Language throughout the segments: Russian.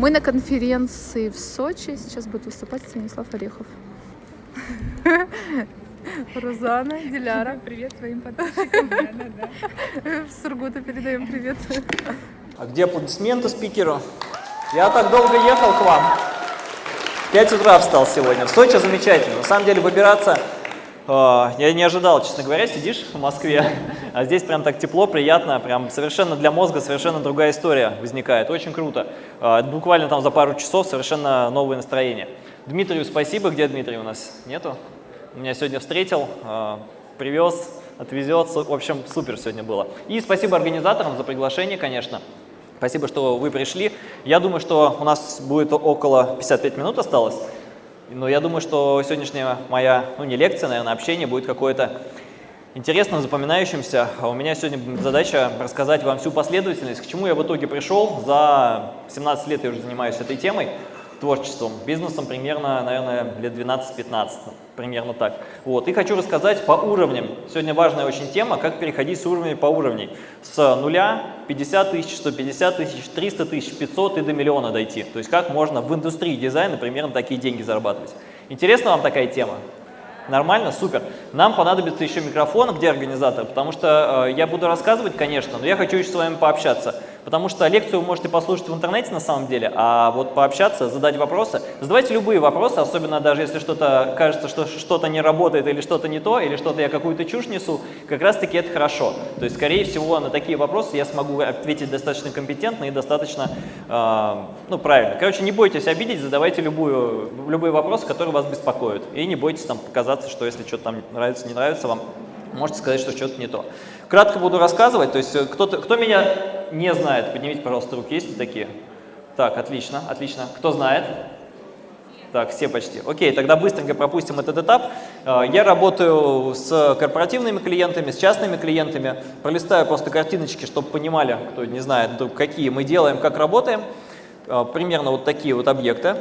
Мы на конференции в Сочи. Сейчас будет выступать Станислав Орехов. Розана, Диляра. Привет своим подписчикам. Да. Сургута передаем привет. А где аплодисменты спикеру? Я так долго ехал к вам. В 5 утра встал сегодня. В Сочи замечательно. На самом деле выбираться э, я не ожидал, честно говоря, сидишь в Москве, а здесь прям так тепло, приятно, прям совершенно для мозга совершенно другая история возникает. Очень круто. Э, буквально там за пару часов совершенно новое настроение. Дмитрию спасибо. Где Дмитрий у нас? Нету? Меня сегодня встретил, э, привез, отвезет. В общем, супер сегодня было. И спасибо организаторам за приглашение, конечно. Спасибо, что вы пришли. Я думаю, что у нас будет около 55 минут осталось. Но я думаю, что сегодняшняя моя, ну не лекция, наверное, общение будет какое-то интересным, запоминающимся. А у меня сегодня задача рассказать вам всю последовательность, к чему я в итоге пришел. За 17 лет я уже занимаюсь этой темой творчеством, бизнесом примерно, наверное, лет 12-15, примерно так. Вот. И хочу рассказать по уровням. Сегодня важная очень тема, как переходить с уровней по уровней. С нуля 50 тысяч, 150 тысяч, 300 тысяч, 500 и до миллиона дойти. То есть как можно в индустрии дизайна примерно такие деньги зарабатывать. Интересна вам такая тема? Нормально? Супер. Нам понадобится еще микрофон, где организатор, потому что э, я буду рассказывать, конечно, но я хочу еще с вами пообщаться. Потому что лекцию вы можете послушать в интернете на самом деле, а вот пообщаться, задать вопросы. Задавайте любые вопросы, особенно даже если что-то кажется, что что-то не работает или что-то не то, или что-то я какую-то чушь несу, как раз таки это хорошо. То есть, скорее всего, на такие вопросы я смогу ответить достаточно компетентно и достаточно, э, ну, правильно. Короче, не бойтесь обидеть, задавайте любую, любые вопросы, которые вас беспокоят. И не бойтесь там показаться, что если что-то там нравится, не нравится вам, можете сказать, что что-то не то. Кратко буду рассказывать, то есть э, кто, кто меня не знает, поднимите, пожалуйста, руки, есть ли такие? Так, отлично, отлично. Кто знает? Так, все почти. Окей, тогда быстренько пропустим этот этап. Э, я работаю с корпоративными клиентами, с частными клиентами. Пролистаю просто картиночки, чтобы понимали, кто не знает, какие мы делаем, как работаем. Э, примерно вот такие вот объекты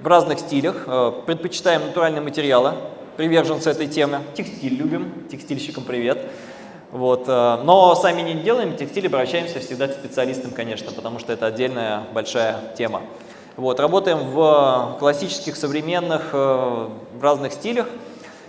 в разных стилях. Предпочитаем натуральные материалы, приверженцы этой темы. Текстиль любим, текстильщикам привет. Вот. Э, но сами не делаем текстиль, обращаемся всегда к специалистам, конечно, потому что это отдельная большая тема. Вот. Работаем в классических, современных, э, в разных стилях.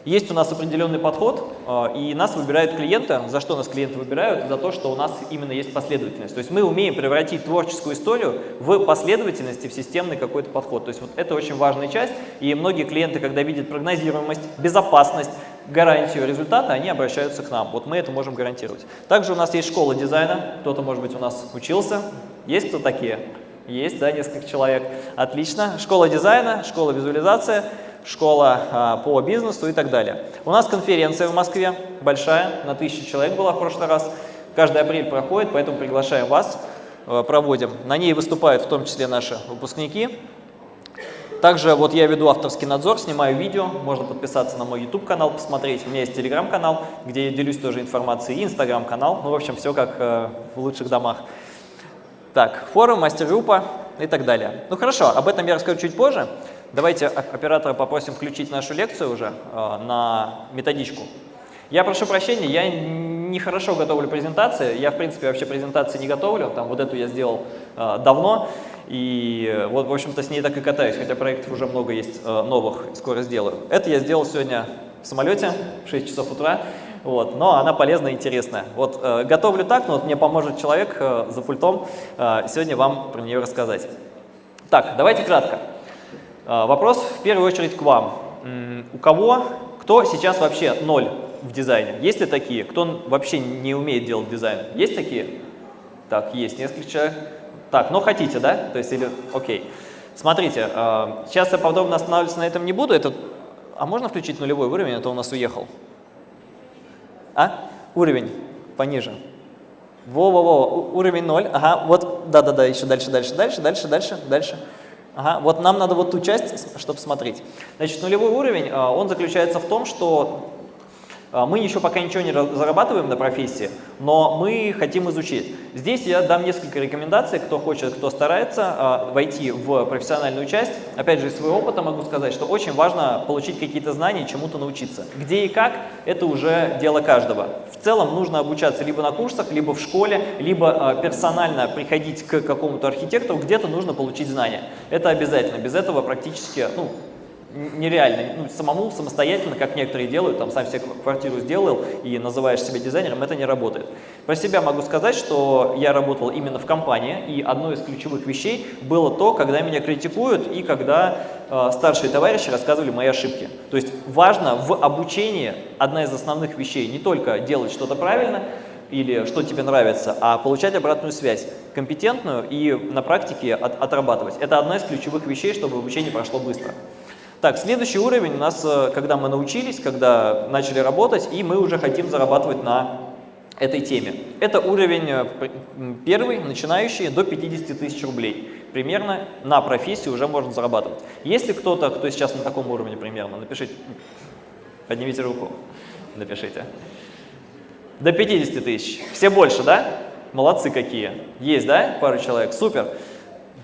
Есть у нас определенный подход, э, и нас выбирают клиенты. За что нас клиенты выбирают? За то, что у нас именно есть последовательность. То есть мы умеем превратить творческую историю в последовательность и в системный какой-то подход. То есть вот это очень важная часть, и многие клиенты, когда видят прогнозируемость, безопасность, гарантию результата, они обращаются к нам. Вот мы это можем гарантировать. Также у нас есть школа дизайна, кто-то, может быть, у нас учился. Есть кто такие? Есть, да, несколько человек. Отлично. Школа дизайна, школа визуализации – школа а, по бизнесу и так далее. У нас конференция в Москве большая, на тысячу человек была в прошлый раз. Каждый апрель проходит, поэтому приглашаем вас, а, проводим. На ней выступают в том числе наши выпускники. Также вот я веду авторский надзор, снимаю видео, можно подписаться на мой YouTube-канал, посмотреть. У меня есть Telegram-канал, где я делюсь тоже информацией, и Instagram-канал. Ну, в общем, все как э, в лучших домах. Так, форум, мастер-группа и так далее. Ну, хорошо, об этом я расскажу чуть позже. Давайте оператора попросим включить нашу лекцию уже э, на методичку. Я прошу прощения, я не хорошо готовлю презентации, я в принципе вообще презентации не готовлю, там вот эту я сделал э, давно, и вот в общем-то с ней так и катаюсь, хотя проектов уже много есть э, новых, скоро сделаю. Это я сделал сегодня в самолете в 6 часов утра, вот, но она полезная и интересная. Вот э, готовлю так, но вот мне поможет человек э, за пультом э, сегодня вам про нее рассказать. Так, давайте кратко. А, вопрос в первую очередь к вам. У кого, кто сейчас вообще ноль в дизайне? Есть ли такие? Кто вообще не умеет делать дизайн? Есть такие? Так, есть несколько человек. Так, но хотите, да? То есть, или, окей. Смотрите, а, сейчас я подробно останавливаться на этом не буду. Это, а можно включить нулевой уровень, а то у нас уехал? А? Уровень пониже. Во-во-во, уровень 0. Ага, вот, да-да-да, еще дальше, дальше, дальше, дальше, дальше, дальше. Ага, вот нам надо вот ту часть, чтобы смотреть. Значит, нулевой уровень, а, он заключается в том, что А, Мы еще пока ничего не зарабатываем на профессии, но мы хотим изучить. Здесь я дам несколько рекомендаций, кто хочет, кто старается а, войти в профессиональную часть. Опять же, из своего опыта могу сказать, что очень важно получить какие-то знания, чему-то научиться. Где и как, это уже дело каждого. В целом нужно обучаться либо на курсах, либо в школе, либо а, персонально приходить к какому-то архитектору, где-то нужно получить знания. Это обязательно. Без этого практически, ну, нереально. Ну, самому, самостоятельно, как некоторые делают, там сам себе кв- квартиру сделал и называешь себя дизайнером, это не работает. Про себя могу сказать, что я работал именно в компании, и одной из ключевых вещей было то, когда меня критикуют и когда э, старшие товарищи рассказывали мои ошибки. То есть важно в обучении, одна из основных вещей, не только делать что-то правильно, или что тебе нравится, а получать обратную связь, компетентную и на практике от- отрабатывать. Это одна из ключевых вещей, чтобы обучение прошло быстро. Так, следующий уровень у нас, э, когда мы научились, когда начали работать, и мы уже хотим зарабатывать на этой теме. Это уровень э, первый, начинающий, до 50 тысяч рублей. Примерно на профессии уже можно зарабатывать. Если кто-то, кто сейчас на таком уровне примерно, напишите, поднимите руку, напишите. До 50 тысяч. Все больше, да? Молодцы какие. Есть, да? Пару человек. Супер.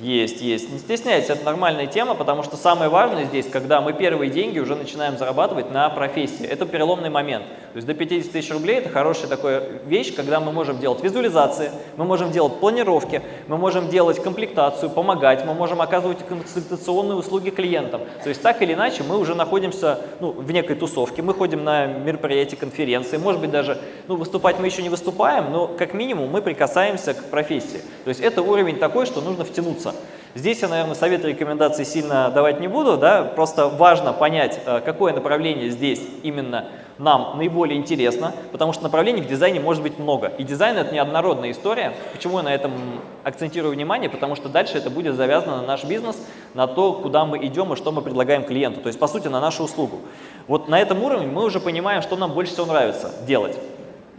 Есть, есть. Не стесняйтесь, это нормальная тема, потому что самое важное здесь, когда мы первые деньги уже начинаем зарабатывать на профессии. Это переломный момент. То есть до 50 тысяч рублей это хорошая такая вещь, когда мы можем делать визуализации, мы можем делать планировки, мы можем делать комплектацию, помогать, мы можем оказывать консультационные услуги клиентам. То есть так или иначе мы уже находимся ну, в некой тусовке, мы ходим на мероприятия, конференции, может быть даже ну, выступать мы еще не выступаем, но как минимум мы прикасаемся к профессии. То есть это уровень такой, что нужно втянуться. Здесь я, наверное, советы и рекомендации сильно давать не буду, да, просто важно понять, э, какое направление здесь именно нам наиболее интересно, потому что направлений в дизайне может быть много. И дизайн – это неоднородная история. Почему я на этом акцентирую внимание? Потому что дальше это будет завязано на наш бизнес, на то, куда мы идем и что мы предлагаем клиенту. То есть, по сути, на нашу услугу. Вот на этом уровне мы уже понимаем, что нам больше всего нравится делать.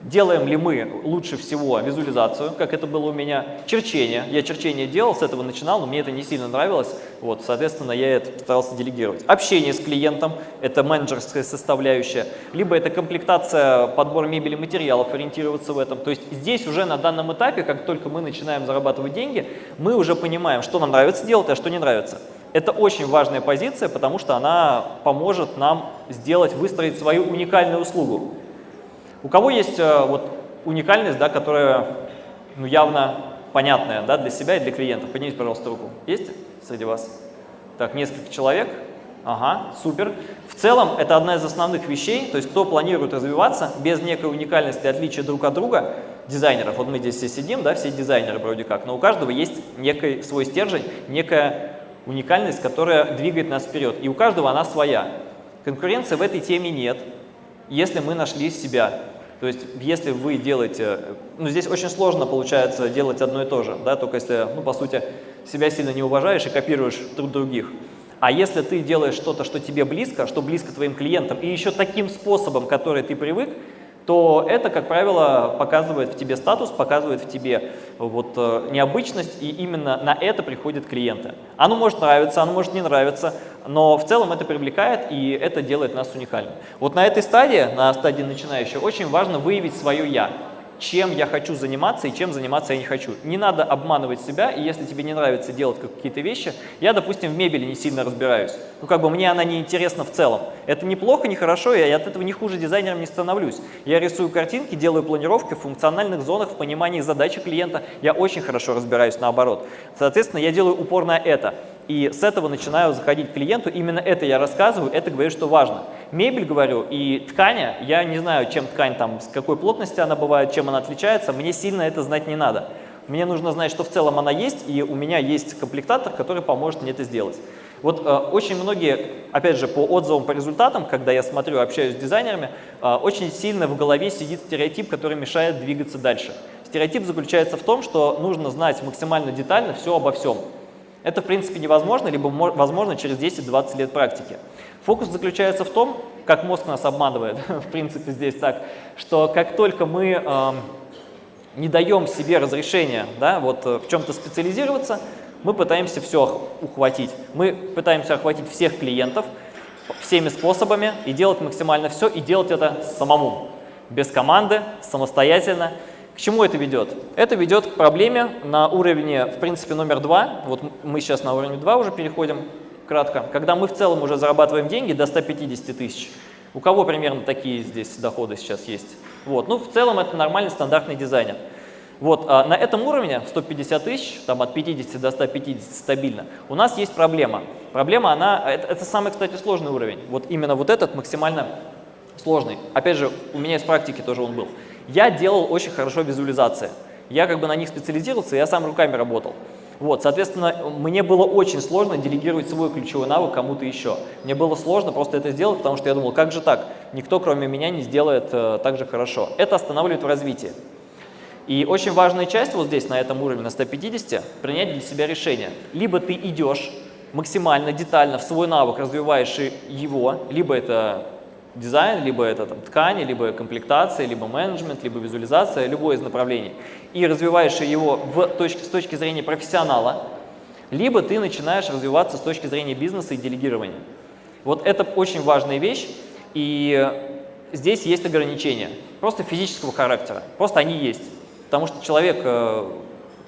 Делаем ли мы лучше всего визуализацию, как это было у меня, черчение. Я черчение делал, с этого начинал, но мне это не сильно нравилось. Вот, соответственно, я это старался делегировать. Общение с клиентом – это менеджерская составляющая. Либо это комплектация, подбор мебели, материалов, ориентироваться в этом. То есть здесь уже на данном этапе, как только мы начинаем зарабатывать деньги, мы уже понимаем, что нам нравится делать, а что не нравится. Это очень важная позиция, потому что она поможет нам сделать, выстроить свою уникальную услугу. У кого есть э, вот уникальность, да, которая ну, явно понятная да, для себя и для клиентов? Поднимите, пожалуйста, руку. Есть среди вас? Так, несколько человек. Ага, супер. В целом, это одна из основных вещей, то есть кто планирует развиваться без некой уникальности, отличия друг от друга, дизайнеров, вот мы здесь все сидим, да, все дизайнеры вроде как, но у каждого есть некий свой стержень, некая уникальность, которая двигает нас вперед, и у каждого она своя. Конкуренции в этой теме нет, если мы нашли себя. То есть, если вы делаете, ну, здесь очень сложно получается делать одно и то же, да, только если, ну, по сути, себя сильно не уважаешь и копируешь друг других. А если ты делаешь что-то, что тебе близко, что близко твоим клиентам, и еще таким способом, который ты привык, то это, как правило, показывает в тебе статус, показывает в тебе вот, э, необычность, и именно на это приходят клиенты. Оно может нравиться, оно может не нравиться, но в целом это привлекает, и это делает нас уникальным. Вот на этой стадии, на стадии начинающего, очень важно выявить свое «я». Чем я хочу заниматься и чем заниматься я не хочу. Не надо обманывать себя, и если тебе не нравится делать какие-то вещи, я, допустим, в мебели не сильно разбираюсь. Ну, как бы мне она не интересна в целом. Это неплохо, не хорошо, я от этого не хуже дизайнером не становлюсь. Я рисую картинки, делаю планировки в функциональных зонах, в понимании задачи клиента. Я очень хорошо разбираюсь наоборот. Соответственно, я делаю упор на это. И с этого начинаю заходить к клиенту, именно это я рассказываю, это говорю, что важно. Мебель, говорю, и ткань, я не знаю, чем ткань там, с какой плотности она бывает, чем она отличается, мне сильно это знать не надо. Мне нужно знать, что в целом она есть, и у меня есть комплектатор, который поможет мне это сделать. Вот э, очень многие, опять же, по отзывам, по результатам, когда я смотрю, общаюсь с дизайнерами, э, очень сильно в голове сидит стереотип, который мешает двигаться дальше. Стереотип заключается в том, что нужно знать максимально детально все обо всем. Это, в принципе, невозможно, либо возможно через 10-20 лет практики. Фокус заключается в том, как мозг нас обманывает, в принципе, здесь так, что как только мы э, не даем себе разрешения да, вот, в чем-то специализироваться, мы пытаемся все ухватить. Мы пытаемся охватить всех клиентов, всеми способами и делать максимально все, и делать это самому, без команды, самостоятельно. К чему это ведет? Это ведет к проблеме на уровне, в принципе, номер два. Вот мы сейчас на уровне два уже переходим кратко. Когда мы в целом уже зарабатываем деньги до 150 тысяч. У кого примерно такие здесь доходы сейчас есть? Вот. Ну, в целом это нормальный стандартный дизайнер. Вот, а на этом уровне 150 тысяч, там от 50 до 150 стабильно, у нас есть проблема. Проблема, она, это, это самый, кстати, сложный уровень. Вот именно вот этот максимально сложный. Опять же, у меня из практики тоже он был. Я делал очень хорошо визуализации. Я как бы на них специализировался, я сам руками работал. Вот, соответственно, мне было очень сложно делегировать свой ключевой навык кому-то еще. Мне было сложно просто это сделать, потому что я думал, как же так? Никто, кроме меня, не сделает э, так же хорошо. Это останавливает в развитии. И очень важная часть вот здесь, на этом уровне, на 150, принять для себя решение. Либо ты идешь максимально детально в свой навык, развиваешь его, либо это дизайн, либо это там, ткани, либо комплектация, либо менеджмент, либо визуализация, любое из направлений, и развиваешь его в точке, с точки зрения профессионала, либо ты начинаешь развиваться с точки зрения бизнеса и делегирования. Вот это очень важная вещь, и здесь есть ограничения, просто физического характера, просто они есть. Потому что человек э,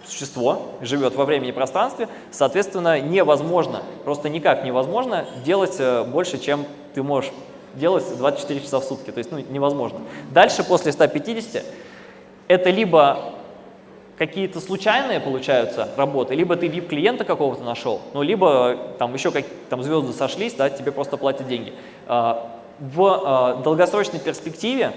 существо, живет во времени и пространстве, соответственно, невозможно, просто никак невозможно делать э, больше, чем ты можешь делать 24 часа в сутки, то есть ну, невозможно. Дальше, после 150, это либо какие-то случайные получаются работы, либо ты VIP-клиента какого-то нашел, ну, либо там еще как, там звезды сошлись, да, тебе просто платят деньги. А, в а, долгосрочной перспективе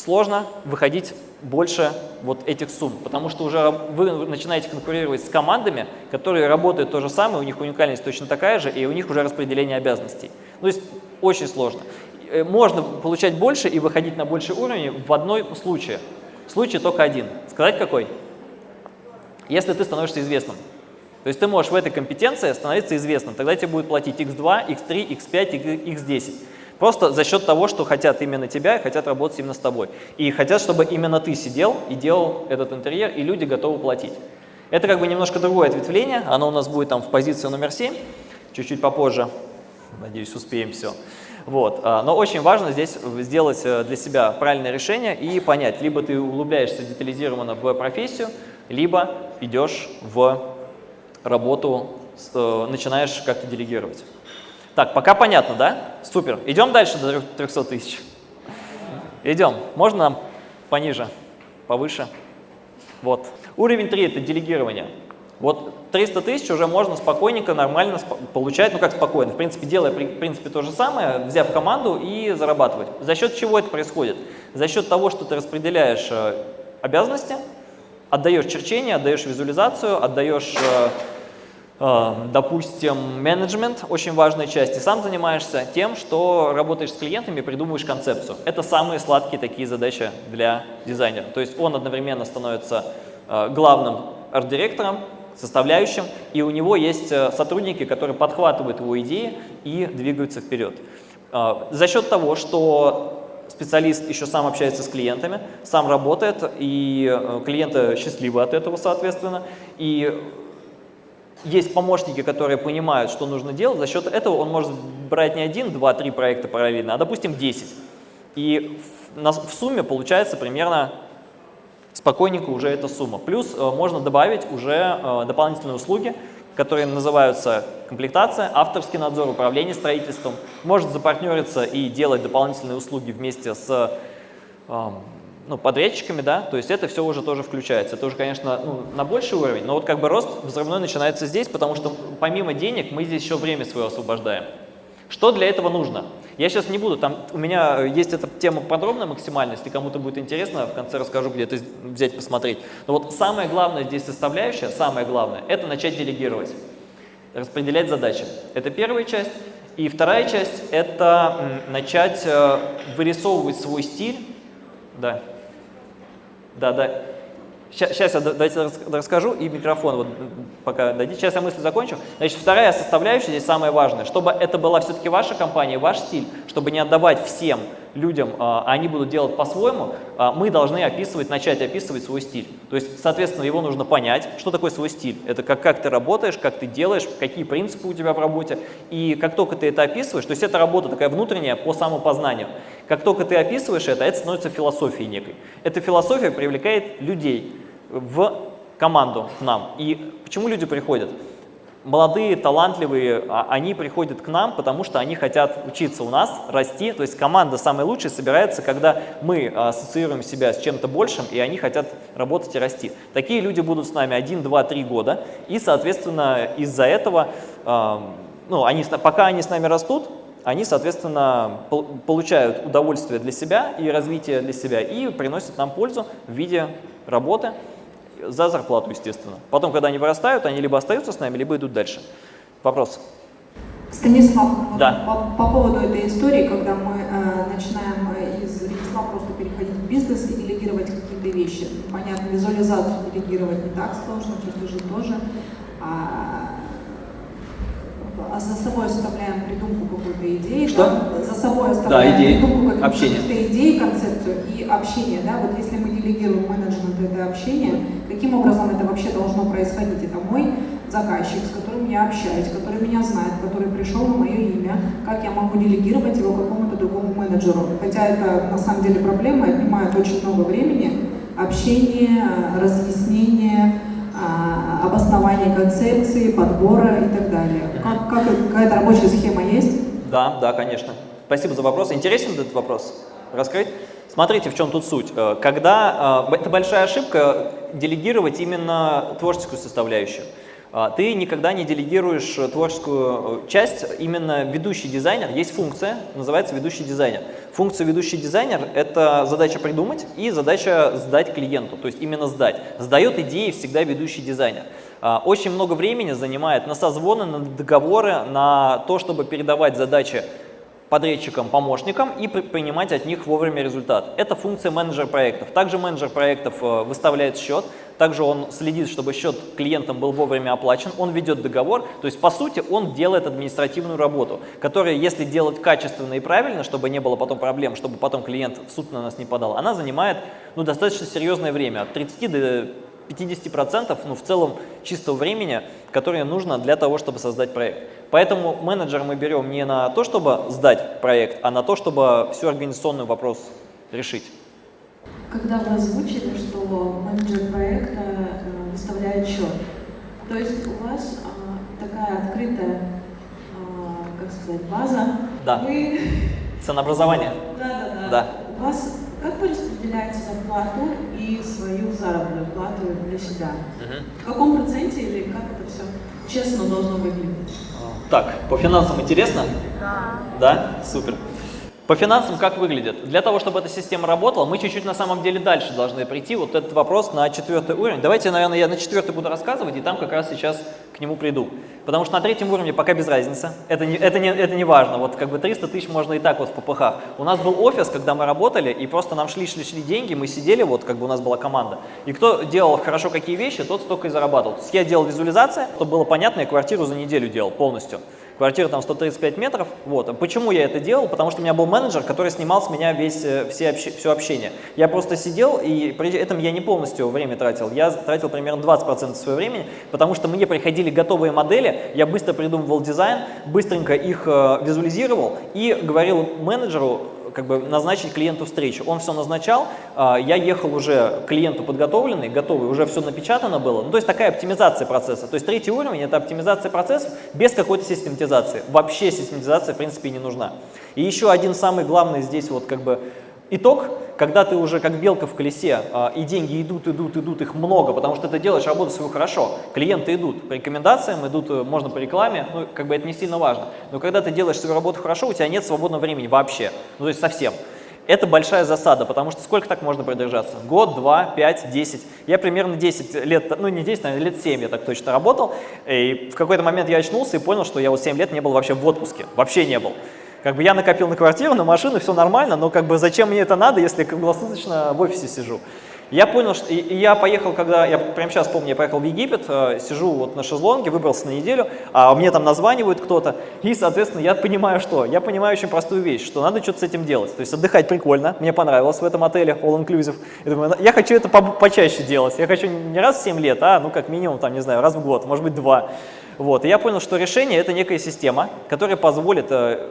сложно выходить больше вот этих сумм, потому что уже вы начинаете конкурировать с командами, которые работают то же самое, у них уникальность точно такая же, и у них уже распределение обязанностей. Ну, то есть очень сложно. Э, можно получать больше и выходить на больший уровень в одном случае. Случай только один. Сказать какой? Если ты становишься известным. То есть ты можешь в этой компетенции становиться известным, тогда тебе будет платить x2, x3, x5, x10. Просто за счет того, что хотят именно тебя хотят работать именно с тобой. И хотят, чтобы именно ты сидел и делал этот интерьер, и люди готовы платить. Это как бы немножко другое ответвление, оно у нас будет там в позиции номер 7, чуть-чуть попозже. Надеюсь, успеем все. Вот. А, но очень важно здесь сделать э, для себя правильное решение и понять, либо ты углубляешься детализированно в профессию, либо идешь в работу, э, начинаешь как-то делегировать. Так, пока понятно, да? Супер. Идем дальше до 300 тысяч. Идем. Можно нам пониже, повыше? Вот. Уровень 3 – это делегирование. Вот 300 тысяч уже можно спокойненько, нормально получать, ну как спокойно, в принципе, делая в принципе то же самое, взяв команду и зарабатывать. За счет чего это происходит? За счет того, что ты распределяешь э, обязанности, отдаешь черчение, отдаешь визуализацию, отдаешь э, допустим, менеджмент, очень важная часть, и сам занимаешься тем, что работаешь с клиентами, придумываешь концепцию. Это самые сладкие такие задачи для дизайнера. То есть он одновременно становится э, главным арт-директором, составляющим, и у него есть э, сотрудники, которые подхватывают его идеи и двигаются вперед. За счет того, что специалист еще сам общается с клиентами, сам работает, и клиенты счастливы от этого, соответственно, и есть помощники, которые понимают, что нужно делать, за счет этого он может брать не один, два, три проекта параллельно, а, допустим, 10. И в, сумме получается примерно спокойненько уже эта сумма. Плюс э, можно добавить уже э, дополнительные услуги, которые называются комплектация, авторский надзор, управление строительством. Может запартнериться и делать дополнительные услуги вместе с э, ну, подрядчиками, да, то есть это все уже тоже включается. Это уже, конечно, ну, на больший уровень, но вот как бы рост взрывной начинается здесь, потому что помимо денег мы здесь еще время свое освобождаем. Что для этого нужно? Я сейчас не буду, там у меня есть эта тема подробно максимально, если кому-то будет интересно, в конце расскажу, где это взять, посмотреть. Но вот самое главное здесь составляющая, самое главное, это начать делегировать, распределять задачи. Это первая часть. И вторая часть – это начать э, вырисовывать свой стиль. Да. Да, да. Сейчас, я давайте расскажу и микрофон вот пока дадите. Сейчас я мысль закончу. Значит, вторая составляющая здесь самая важная. Чтобы это была все-таки ваша компания, ваш стиль, чтобы не отдавать всем людям, а, они будут делать по-своему, а, мы должны описывать, начать описывать свой стиль. То есть, соответственно, его нужно понять, что такое свой стиль. Это как, как ты работаешь, как ты делаешь, какие принципы у тебя в работе. И как только ты это описываешь, то есть это работа такая внутренняя по самопознанию. Как только ты описываешь это, это становится философией некой. Эта философия привлекает людей в команду к нам. И почему люди приходят? Молодые, талантливые, а, они приходят к нам, потому что они хотят учиться у нас, расти. То есть команда самая лучшая собирается, когда мы а, ассоциируем себя с чем-то большим, и они хотят работать и расти. Такие люди будут с нами 1, 2, 3 года, и, соответственно, из-за этого, а, ну, они, пока они с нами растут, они, соответственно, получают удовольствие для себя и развитие для себя, и приносят нам пользу в виде работы, за зарплату, естественно. Потом, когда они вырастают, они либо остаются с нами, либо идут дальше. Вопрос? Станислав, да. по, по поводу этой истории, когда мы э, начинаем из ремесла просто переходить в бизнес и делегировать какие-то вещи. Понятно, визуализацию делегировать не так сложно, чертежи тоже. А, а за собой оставляем придумку какой-то идеи. Что? Да? За собой оставляем да, идеи. придумку какой-то идеи, концепцию и общение. Да? Вот если мы делегируем менеджмент это общение, каким образом это вообще должно происходить? Это мой заказчик, с которым я общаюсь, который меня знает, который пришел на мое имя, как я могу делегировать его какому-то другому менеджеру. Хотя это на самом деле проблема, отнимает очень много времени, общение, разъяснение, а, обоснование концепции, подбора и так далее. Как, как, какая-то рабочая схема есть? Да, да, конечно. Спасибо за вопрос. Интересен этот вопрос? Раскрыть? Смотрите, в чем тут суть. Э, когда, э, это большая ошибка делегировать именно творческую составляющую. А, ты никогда не делегируешь творческую э, часть, именно ведущий дизайнер, есть функция, называется ведущий дизайнер. Функция ведущий дизайнер – это задача придумать и задача сдать клиенту, то есть именно сдать. Сдает идеи всегда ведущий дизайнер. А, очень много времени занимает на созвоны, на договоры, на то, чтобы передавать задачи подрядчикам, помощникам и принимать от них вовремя результат. Это функция менеджера проектов. Также менеджер проектов э, выставляет счет, также он следит, чтобы счет клиентам был вовремя оплачен, он ведет договор, то есть по сути он делает административную работу, которая если делать качественно и правильно, чтобы не было потом проблем, чтобы потом клиент в суд на нас не подал, она занимает ну, достаточно серьезное время, от 30 до 50% ну, в целом чистого времени, которое нужно для того, чтобы создать проект. Поэтому менеджер мы берем не на то, чтобы сдать проект, а на то, чтобы всю организационный вопрос решить. Когда вы озвучили, что менеджер проекта э, выставляет счет, то есть у вас а, такая открытая, а, как сказать, база. Да. Вы... Ценообразование. Да, да, да. да. У вас как вы распределяете зарплату и свою заработную плату для себя? Угу. В каком проценте или как это все честно должно выглядеть? Так, по финансам интересно? Да. Да? Супер. По финансам как выглядит? Для того, чтобы эта система работала, мы чуть-чуть на самом деле дальше должны прийти. Вот этот вопрос на четвертый уровень. Давайте, наверное, я на четвертый буду рассказывать, и там как раз сейчас к нему приду. Потому что на третьем уровне пока без разницы. Это не, это не, это не важно. Вот как бы 300 тысяч можно и так вот в ППХ. У нас был офис, когда мы работали, и просто нам шли-шли-шли деньги, мы сидели, вот как бы у нас была команда. И кто делал хорошо какие вещи, тот столько и зарабатывал. То есть я делал визуализацию, чтобы было понятно, я квартиру за неделю делал полностью. Квартира там 135 метров. Вот. Почему я это делал? Потому что у меня был менеджер, который снимал с меня весь, э, все обще, все общение. Я просто сидел, и при этом я не полностью время тратил. Я тратил примерно 20% своего времени, потому что мне приходили готовые модели, я быстро придумывал дизайн, быстренько их э, визуализировал и говорил менеджеру, как бы назначить клиенту встречу. Он все назначал, а, я ехал уже клиенту подготовленный, готовый, уже все напечатано было. Ну, то есть такая оптимизация процесса. То есть третий уровень – это оптимизация процессов без какой-то систематизации. Вообще систематизация, в принципе, не нужна. И еще один самый главный здесь вот как бы итог – когда ты уже как белка в колесе, а, и деньги идут, идут, идут, их много, потому что ты делаешь работу свою хорошо, клиенты идут по рекомендациям, идут, э, можно по рекламе, ну, как бы это не сильно важно. Но когда ты делаешь свою работу хорошо, у тебя нет свободного времени вообще, ну, то есть совсем. Это большая засада, потому что сколько так можно продержаться? Год, два, пять, десять. Я примерно 10 лет, ну не 10, наверное, лет 7 я так точно работал. И в какой-то момент я очнулся и понял, что я вот 7 лет не был вообще в отпуске. Вообще не был. Как бы я накопил на квартиру, на машину, все нормально, но как бы зачем мне это надо, если круглосуточно в офисе сижу? Я понял, что я поехал, когда, я прямо сейчас помню, я поехал в Египет, э, сижу вот на шезлонге, выбрался на неделю, а мне там названивают кто-то, и, соответственно, я понимаю что? Я понимаю очень простую вещь, что надо что-то с этим делать. То есть отдыхать прикольно, мне понравилось в этом отеле, all inclusive. Я думаю, я хочу это по почаще делать, я хочу не раз в 7 лет, а, ну, как минимум, там, не знаю, раз в год, может быть, два. Вот, и я понял, что решение – это некая система, которая позволит э,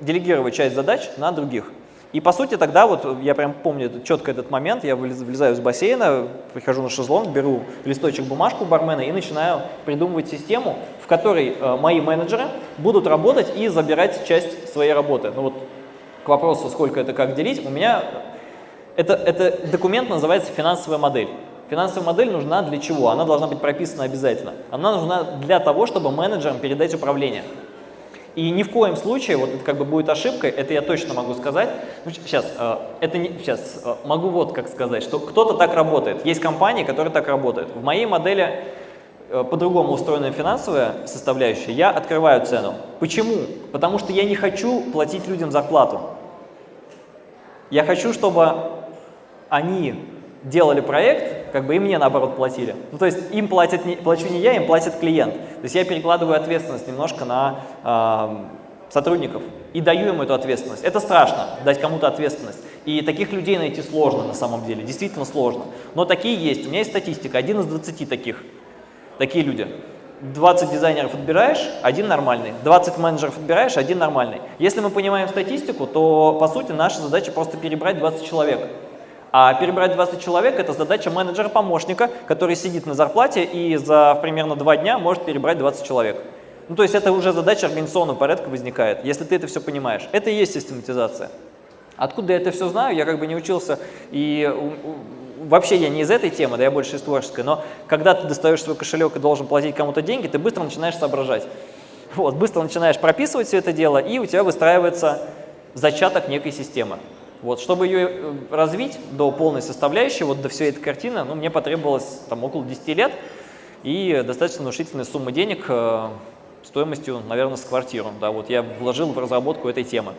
делегировать часть задач на других. И по сути тогда, вот я прям помню четко этот момент, я влезаю из бассейна, прихожу на шезлонг, беру листочек бумажку бармена и начинаю придумывать систему, в которой э, мои менеджеры будут работать и забирать часть своей работы. Ну вот к вопросу, сколько это как делить, у меня это, это документ называется финансовая модель. Финансовая модель нужна для чего? Она должна быть прописана обязательно. Она нужна для того, чтобы менеджерам передать управление. И ни в коем случае, вот это как бы будет ошибкой, это я точно могу сказать. Ну, сейчас, э, это не, сейчас э, могу вот как сказать, что кто-то так работает. Есть компании, которые так работают. В моей модели э, по-другому устроена финансовая составляющая, я открываю цену. Почему? Потому что я не хочу платить людям зарплату. Я хочу, чтобы они делали проект, как бы и мне наоборот платили. Ну, то есть им платят не, плачу не я, им платит клиент. То есть я перекладываю ответственность немножко на э, сотрудников и даю им эту ответственность. Это страшно, дать кому-то ответственность. И таких людей найти сложно на самом деле, действительно сложно. Но такие есть. У меня есть статистика, один из 20 таких, такие люди. 20 дизайнеров отбираешь, один нормальный. 20 менеджеров отбираешь, один нормальный. Если мы понимаем статистику, то по сути наша задача просто перебрать 20 человек. А перебрать 20 человек – это задача менеджера-помощника, который сидит на зарплате и за примерно два дня может перебрать 20 человек. Ну, то есть это уже задача организационного порядка возникает, если ты это все понимаешь. Это и есть систематизация. Откуда я это все знаю, я как бы не учился, и вообще я не из этой темы, да я больше из творческой, но когда ты достаешь свой кошелек и должен платить кому-то деньги, ты быстро начинаешь соображать. Вот, быстро начинаешь прописывать все это дело, и у тебя выстраивается зачаток некой системы. Вот, чтобы ее э, развить до полной составляющей, вот до всей этой картины, ну, мне потребовалось там около 10 лет и достаточно внушительная сумма денег э, стоимостью, наверное, с квартиру. Да, вот я вложил в разработку этой темы.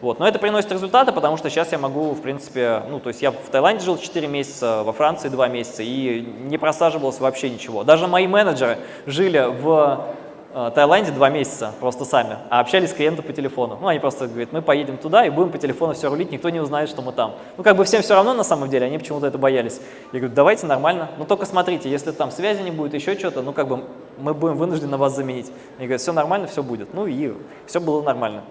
Вот, но это приносит результаты, потому что сейчас я могу, в принципе, ну, то есть я в Таиланде жил 4 месяца, во Франции 2 месяца, и не просаживалось вообще ничего. Даже мои менеджеры жили в Таиланде два месяца просто сами, а общались с клиентом по телефону. Ну, они просто говорят, мы поедем туда и будем по телефону все рулить, никто не узнает, что мы там. Ну, как бы всем все равно на самом деле, они почему-то это боялись. Я говорю, давайте нормально, но только смотрите, если там связи не будет, еще что-то, ну, как бы мы будем вынуждены вас заменить. Они говорят, все нормально, все будет. Ну, и все было нормально.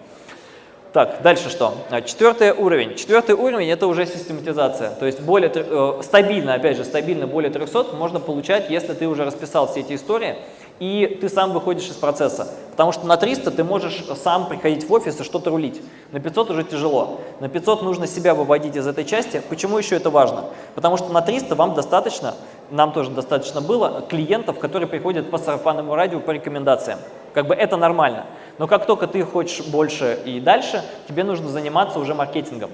Так, дальше что? А, четвертый уровень. Четвертый уровень – это уже систематизация. То есть более, э, стабильно, опять же, стабильно более 300 можно получать, если ты уже расписал все эти истории, и ты сам выходишь из процесса. Потому что на 300 ты можешь сам приходить в офис и что-то рулить. На 500 уже тяжело. На 500 нужно себя выводить из этой части. Почему еще это важно? Потому что на 300 вам достаточно, нам тоже достаточно было, клиентов, которые приходят по сарафанному радио по рекомендациям. Как бы это нормально. Но как только ты хочешь больше и дальше, тебе нужно заниматься уже маркетингом.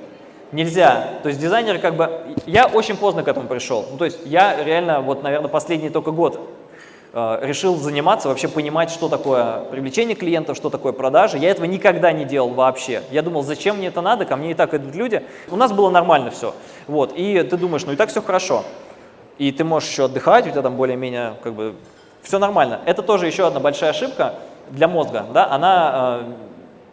Нельзя. То есть дизайнеры как бы... Я очень поздно к этому пришел. Ну, то есть я реально, вот, наверное, последний только год решил заниматься, вообще понимать, что такое привлечение клиентов, что такое продажи. Я этого никогда не делал вообще. Я думал, зачем мне это надо, ко мне и так идут люди. У нас было нормально все. Вот. И ты думаешь, ну и так все хорошо. И ты можешь еще отдыхать, у тебя там более-менее как бы все нормально. Это тоже еще одна большая ошибка для мозга. Да? Она э,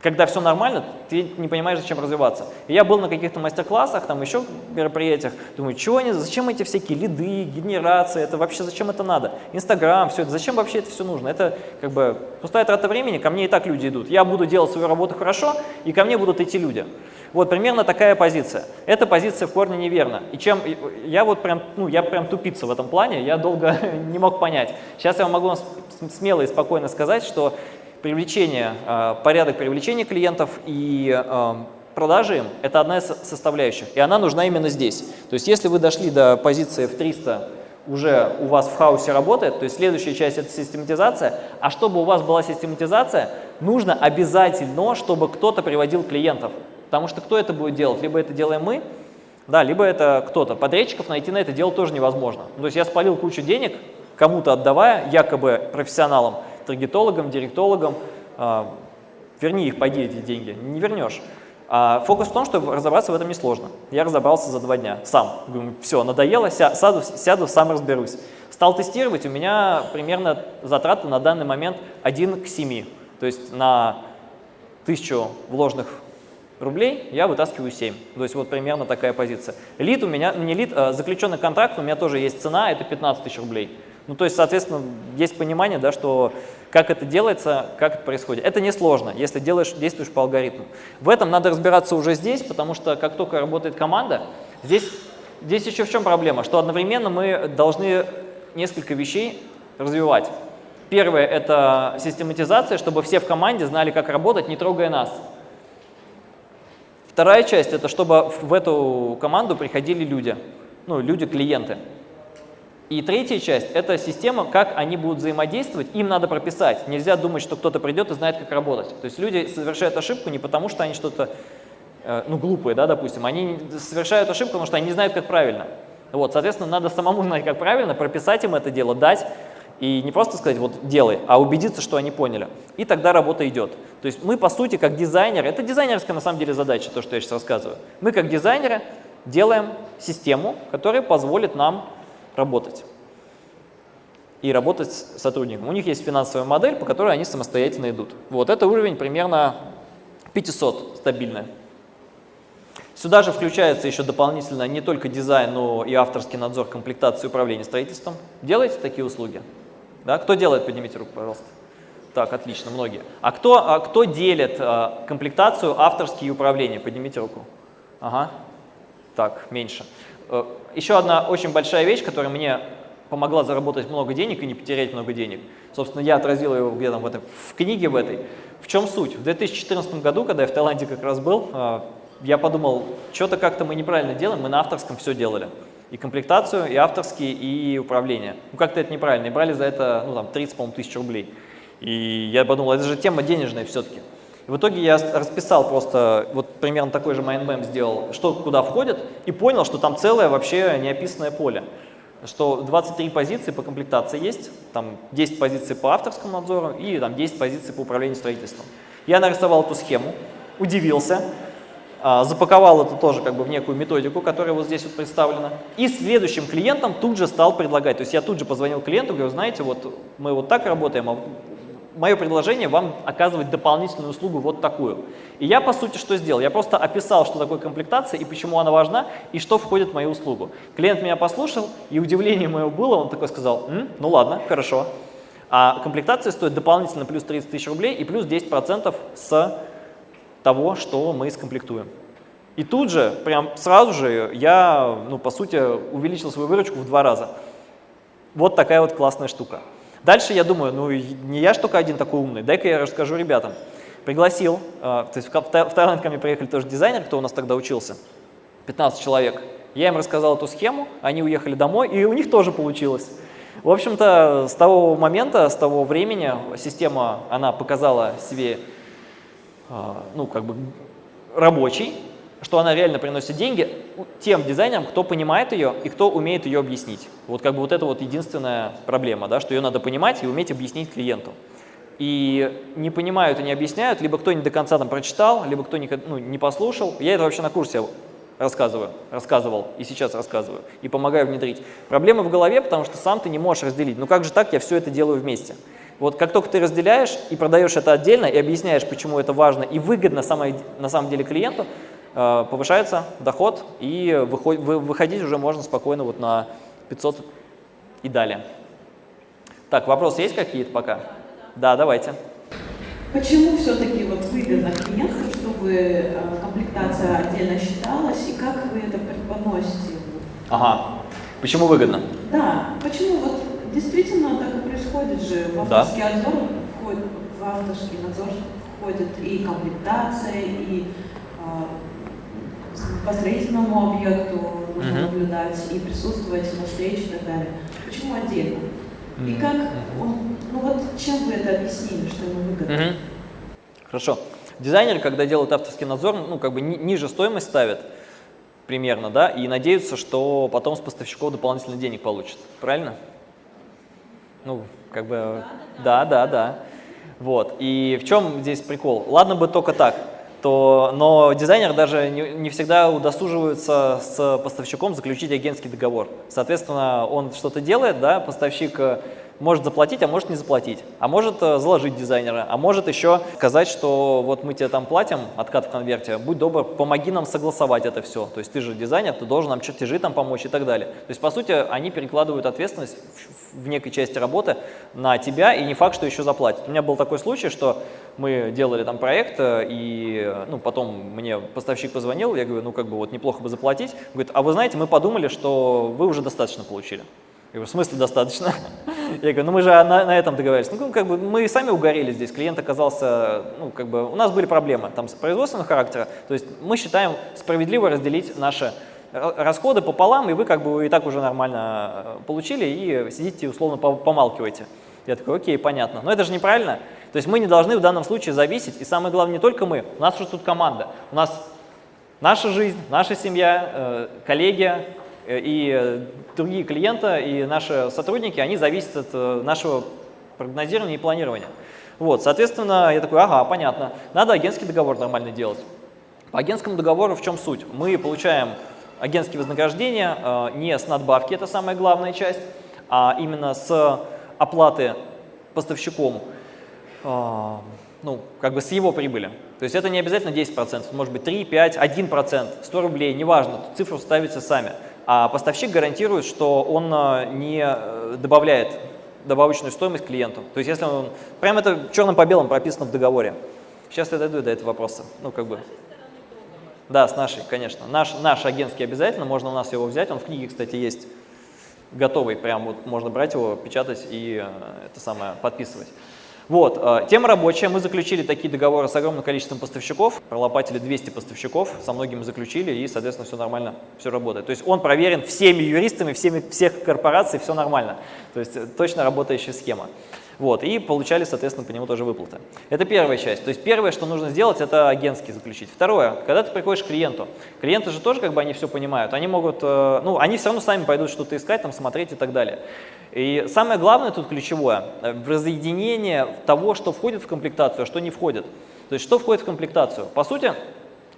когда все нормально, ты не понимаешь, зачем развиваться. Я был на каких-то мастер-классах, там еще мероприятиях, думаю, чего они, зачем эти всякие лиды, генерации, это вообще зачем это надо? Инстаграм, все это, зачем вообще это все нужно? Это как бы пустая трата времени, ко мне и так люди идут. Я буду делать свою работу хорошо, и ко мне будут идти люди. Вот примерно такая позиция. Эта позиция в корне неверна. И чем я вот прям, ну, я прям тупица в этом плане, я долго не мог понять. Сейчас я могу вам смело и спокойно сказать, что привлечение, э, порядок привлечения клиентов и э, продажи им – это одна из составляющих, и она нужна именно здесь. То есть если вы дошли до позиции в 300, уже у вас в хаосе работает, то есть следующая часть – это систематизация, а чтобы у вас была систематизация, нужно обязательно, чтобы кто-то приводил клиентов, потому что кто это будет делать? Либо это делаем мы, да, либо это кто-то. Подрядчиков найти на это дело тоже невозможно. То есть я спалил кучу денег, кому-то отдавая, якобы профессионалам, таргетологам, директологам, э, верни их, пойди эти деньги, не вернешь. А фокус в том, что разобраться в этом несложно. Я разобрался за два дня сам. Говорю, все, надоело, ся, сяду, сяду, сам разберусь. Стал тестировать, у меня примерно затраты на данный момент 1 к 7. То есть на 1000 вложенных рублей я вытаскиваю 7. То есть вот примерно такая позиция. Лид у меня, не лид, а заключенный контракт, у меня тоже есть цена, это 15 тысяч рублей. Ну то есть, соответственно, есть понимание, да, что как это делается, как это происходит. Это несложно, если делаешь, действуешь по алгоритму. В этом надо разбираться уже здесь, потому что как только работает команда, здесь, здесь еще в чем проблема, что одновременно мы должны несколько вещей развивать. Первое – это систематизация, чтобы все в команде знали, как работать, не трогая нас. Вторая часть – это чтобы в эту команду приходили люди, ну, люди-клиенты. И третья часть – это система, как они будут взаимодействовать, им надо прописать. Нельзя думать, что кто-то придет и знает, как работать. То есть люди совершают ошибку не потому, что они что-то, э, ну, глупые, да, допустим, они совершают ошибку, потому что они не знают, как правильно. Вот, соответственно, надо самому знать, как правильно, прописать им это дело, дать, и не просто сказать, вот, делай, а убедиться, что они поняли. И тогда работа идет. То есть мы, по сути, как дизайнеры, это дизайнерская, на самом деле, задача, то, что я сейчас рассказываю. Мы, как дизайнеры, делаем систему, которая позволит нам работать и работать с сотрудником. У них есть финансовая модель, по которой они самостоятельно идут. Вот это уровень примерно 500 стабильная. Сюда же включается еще дополнительно не только дизайн, но и авторский надзор комплектации управления строительством. Делаете такие услуги? Да? Кто делает? Поднимите руку, пожалуйста. Так, отлично, многие. А кто, а кто делит а, комплектацию авторские управления? Поднимите руку. Ага. Так, меньше. Э, еще одна очень большая вещь, которая мне помогла заработать много денег и не потерять много денег. Собственно, я отразил его где-то в, в книге в этой. В чем суть? В 2014 году, когда я в Таиланде как раз был, а, я подумал, что-то как-то мы неправильно делаем, мы на авторском все делали. И комплектацию, и авторские, и управление. Ну, как-то это неправильно. И брали за это, ну, там, 30, по тысяч рублей. И я подумал, это же тема денежная все-таки. И в итоге я расписал просто, вот примерно такой же mind map сделал, что куда входит, и понял, что там целое вообще неописанное поле. Что 23 позиции по комплектации есть, там 10 позиций по авторскому надзору и там 10 позиций по управлению строительством. Я нарисовал эту схему, удивился, а, запаковал это тоже как бы в некую методику, которая вот здесь вот представлена. И следующим клиентам тут же стал предлагать. То есть я тут же позвонил клиенту, говорю, знаете, вот мы вот так работаем, а мое предложение вам оказывать дополнительную услугу вот такую. И я, по сути, что сделал? Я просто описал, что такое комплектация и почему она важна, и что входит в мою услугу. Клиент меня послушал, и удивление мое было, он такой сказал, М, ну ладно, хорошо. А комплектация стоит дополнительно плюс 30 тысяч рублей и плюс 10% с того, что мы скомплектуем. И тут же, прям сразу же, я, ну, по сути, увеличил свою выручку в два раза. Вот такая вот классная штука. Дальше я думаю, ну не я ж только один такой умный, дай-ка я расскажу ребятам. Пригласил, э, то есть в, Таиланд ко мне приехали тоже дизайнер, кто у нас тогда учился, 15 человек. Я им рассказал эту схему, они уехали домой, и у них тоже получилось. В общем-то, с того момента, с того времени система, она показала себе, э, ну, как бы рабочий, что она реально приносит деньги тем дизайнерам, кто понимает ее и кто умеет ее объяснить. Вот как бы вот это вот единственная проблема, да, что ее надо понимать и уметь объяснить клиенту. И не понимают и не объясняют, либо кто не до конца там прочитал, либо кто не, ну, не послушал. Я это вообще на курсе рассказываю, рассказывал и сейчас рассказываю, и помогаю внедрить. Проблема в голове, потому что сам ты не можешь разделить. Ну как же так, я все это делаю вместе. Вот как только ты разделяешь и продаешь это отдельно, и объясняешь, почему это важно и выгодно на самом деле клиенту, повышается доход, и выходить уже можно спокойно вот на 500 и далее. Так, вопросы есть какие-то пока? Да, давайте. Почему все-таки вот выгодно клиенту, чтобы э, комплектация отдельно считалась, и как вы это преподносите? Ага. Почему выгодно? Да, почему вот действительно так и происходит же, в авторский да. надзор входит, в авторский надзор входит и комплектация, и а, по строительному объекту нужно uh наблюдать и присутствовать на встрече и так далее. Почему отдельно? И как он, ну вот чем вы это объяснили, что ему выгодно? Uh Хорошо. Дизайнер, когда делает авторский надзор, ну как бы ни, ниже стоимость ставит примерно, да, и надеются, что потом с поставщиков дополнительно денег получат. Правильно? Ну, как бы, да, да, да. Вот. И в чем здесь прикол? Ладно бы только так то, но дизайнер даже не, не всегда удосуживается с поставщиком заключить агентский договор. Соответственно, он что-то делает, да, поставщик э, может заплатить, а может не заплатить, а может э, заложить дизайнера, а может еще сказать, что вот мы тебе там платим откат в конверте, будь добр, помоги нам согласовать это все. То есть ты же дизайнер, ты должен нам чертежи там помочь и так далее. То есть, по сути, они перекладывают ответственность в, некой части работы на тебя, и не факт, что еще заплатят. У меня был такой случай, что мы делали там проект, э, и э, ну, потом мне поставщик позвонил, я говорю, ну как бы вот неплохо бы заплатить. Говорит, а вы знаете, мы подумали, что вы уже достаточно получили. Говорю, в смысле достаточно? Я говорю, ну мы же на, на этом договорились. Ну, как бы мы сами угорели здесь, клиент оказался, ну, как бы, у нас были проблемы там с производственного характера, то есть мы считаем справедливо разделить наши расходы пополам, и вы как бы и так уже нормально э, получили, и сидите условно помалкиваете. Я такой, окей, понятно. Но это же неправильно. То есть мы не должны в данном случае зависеть, и самое главное, не только мы, у нас уже тут команда. У нас наша жизнь, наша семья, э, коллеги, и э, другие клиенты, и наши сотрудники, они зависят от э, нашего прогнозирования и планирования. Вот, соответственно, я такой, ага, понятно, надо агентский договор нормально делать. По агентскому договору в чем суть? Мы получаем агентские вознаграждения не с надбавки, это самая главная часть, а именно с оплаты поставщиком, ну, как бы с его прибыли. То есть это не обязательно 10%, может быть 3, 5, 1%, 100 рублей, неважно, цифру ставите сами а поставщик гарантирует, что он э, не э, добавляет добавочную стоимость клиенту. То есть если он, прямо это черным по белому прописано в договоре. Сейчас я дойду до этого вопроса. Ну, как бы. Да, с нашей, конечно. Наш, наш агентский обязательно, можно у нас его взять. Он в книге, кстати, есть готовый, прям вот можно брать его, печатать и э, это самое подписывать. Вот, э, тема рабочая. Мы заключили такие договоры с огромным количеством поставщиков, пролопатили 200 поставщиков, со многими заключили, и, соответственно, все нормально, все работает. То есть он проверен всеми юристами, всеми, всех корпораций, все нормально. То есть э, точно работающая схема. Вот, и получали, соответственно, по нему тоже выплаты. Это первая часть. То есть первое, что нужно сделать, это агентский заключить. Второе, когда ты приходишь к клиенту, клиенты же тоже как бы они все понимают, они могут, э, ну, они все равно сами пойдут что-то искать, там, смотреть и так далее. И самое главное тут ключевое, э, в разъединение того, что входит в комплектацию, а что не входит. То есть что входит в комплектацию? По сути,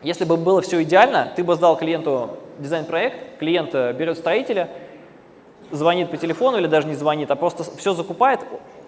если бы было все идеально, ты бы сдал клиенту дизайн-проект, клиент э, берет строителя, звонит по телефону или даже не звонит, а просто все закупает,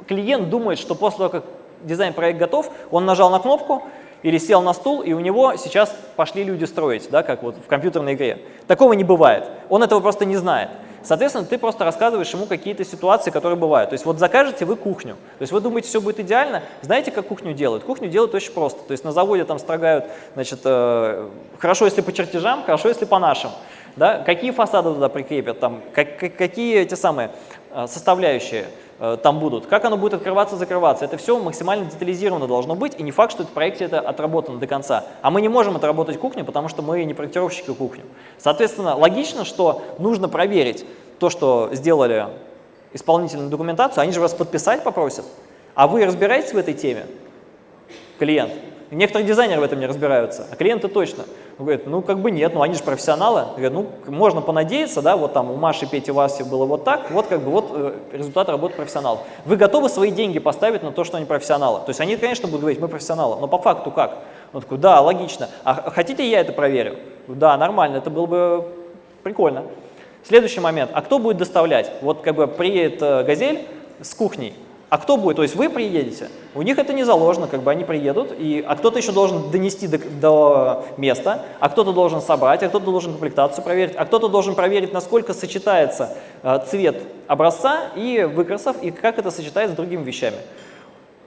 клиент думает, что после того, как дизайн-проект готов, он нажал на кнопку или сел на стул, и у него сейчас пошли люди строить, да, как вот в компьютерной игре. Такого не бывает. Он этого просто не знает. Соответственно, ты просто рассказываешь ему какие-то ситуации, которые бывают. То есть вот закажете вы кухню. То есть вы думаете, все будет идеально. Знаете, как кухню делают? Кухню делают очень просто. То есть на заводе там строгают, значит, э, хорошо, если по чертежам, хорошо, если по нашим. Да? Какие фасады туда прикрепят, там, как, какие эти самые э, составляющие. Э, там будут, как оно будет открываться, закрываться. Это все максимально детализировано должно быть, и не факт, что в проекте это отработано до конца. А мы не можем отработать кухню, потому что мы не проектировщики кухню. Соответственно, логично, что нужно проверить то, что сделали исполнительную документацию, они же вас подписать попросят. А вы разбираетесь в этой теме, клиент? Некоторые дизайнеры в этом не разбираются, а клиенты точно. Он говорит, ну как бы нет, ну они же профессионалы. Говорит, ну можно понадеяться, да, вот там у Маши, Пети, Васи было вот так, вот как бы вот э, результат работы профессионалов. Вы готовы свои деньги поставить на то, что они профессионалы? То есть они, конечно, будут говорить, мы профессионалы, но по факту как? Он такой, да, логично. А хотите я это проверю? Да, нормально, это было бы прикольно. Следующий момент, а кто будет доставлять? Вот как бы приедет э, «Газель» с кухней, а кто будет? То есть вы приедете, у них это не заложено, как бы они приедут, и, а кто-то еще должен донести до, до места, а кто-то должен собрать, а кто-то должен комплектацию проверить, а кто-то должен проверить, насколько сочетается э, цвет образца и выкрасов, и как это сочетается с другими вещами.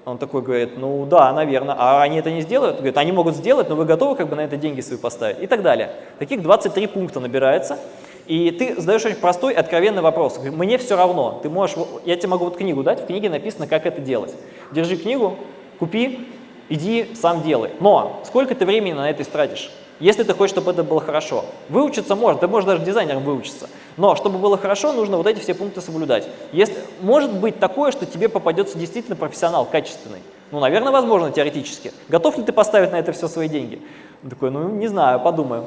Он такой говорит, ну да, наверное, а они это не сделают? Говорит, они могут сделать, но вы готовы как бы на это деньги свои поставить? И так далее. Таких 23 пункта набирается. И ты задаешь очень простой, откровенный вопрос. Мне все равно. Ты можешь, я тебе могу вот книгу дать, в книге написано, как это делать. Держи книгу, купи, иди, сам делай. Но сколько ты времени на это истратишь? Если ты хочешь, чтобы это было хорошо. Выучиться можно, ты можешь даже дизайнером выучиться. Но чтобы было хорошо, нужно вот эти все пункты соблюдать. Если, может быть такое, что тебе попадется действительно профессионал, качественный. Ну, наверное, возможно, теоретически. Готов ли ты поставить на это все свои деньги? Он такой, ну, не знаю, подумаю.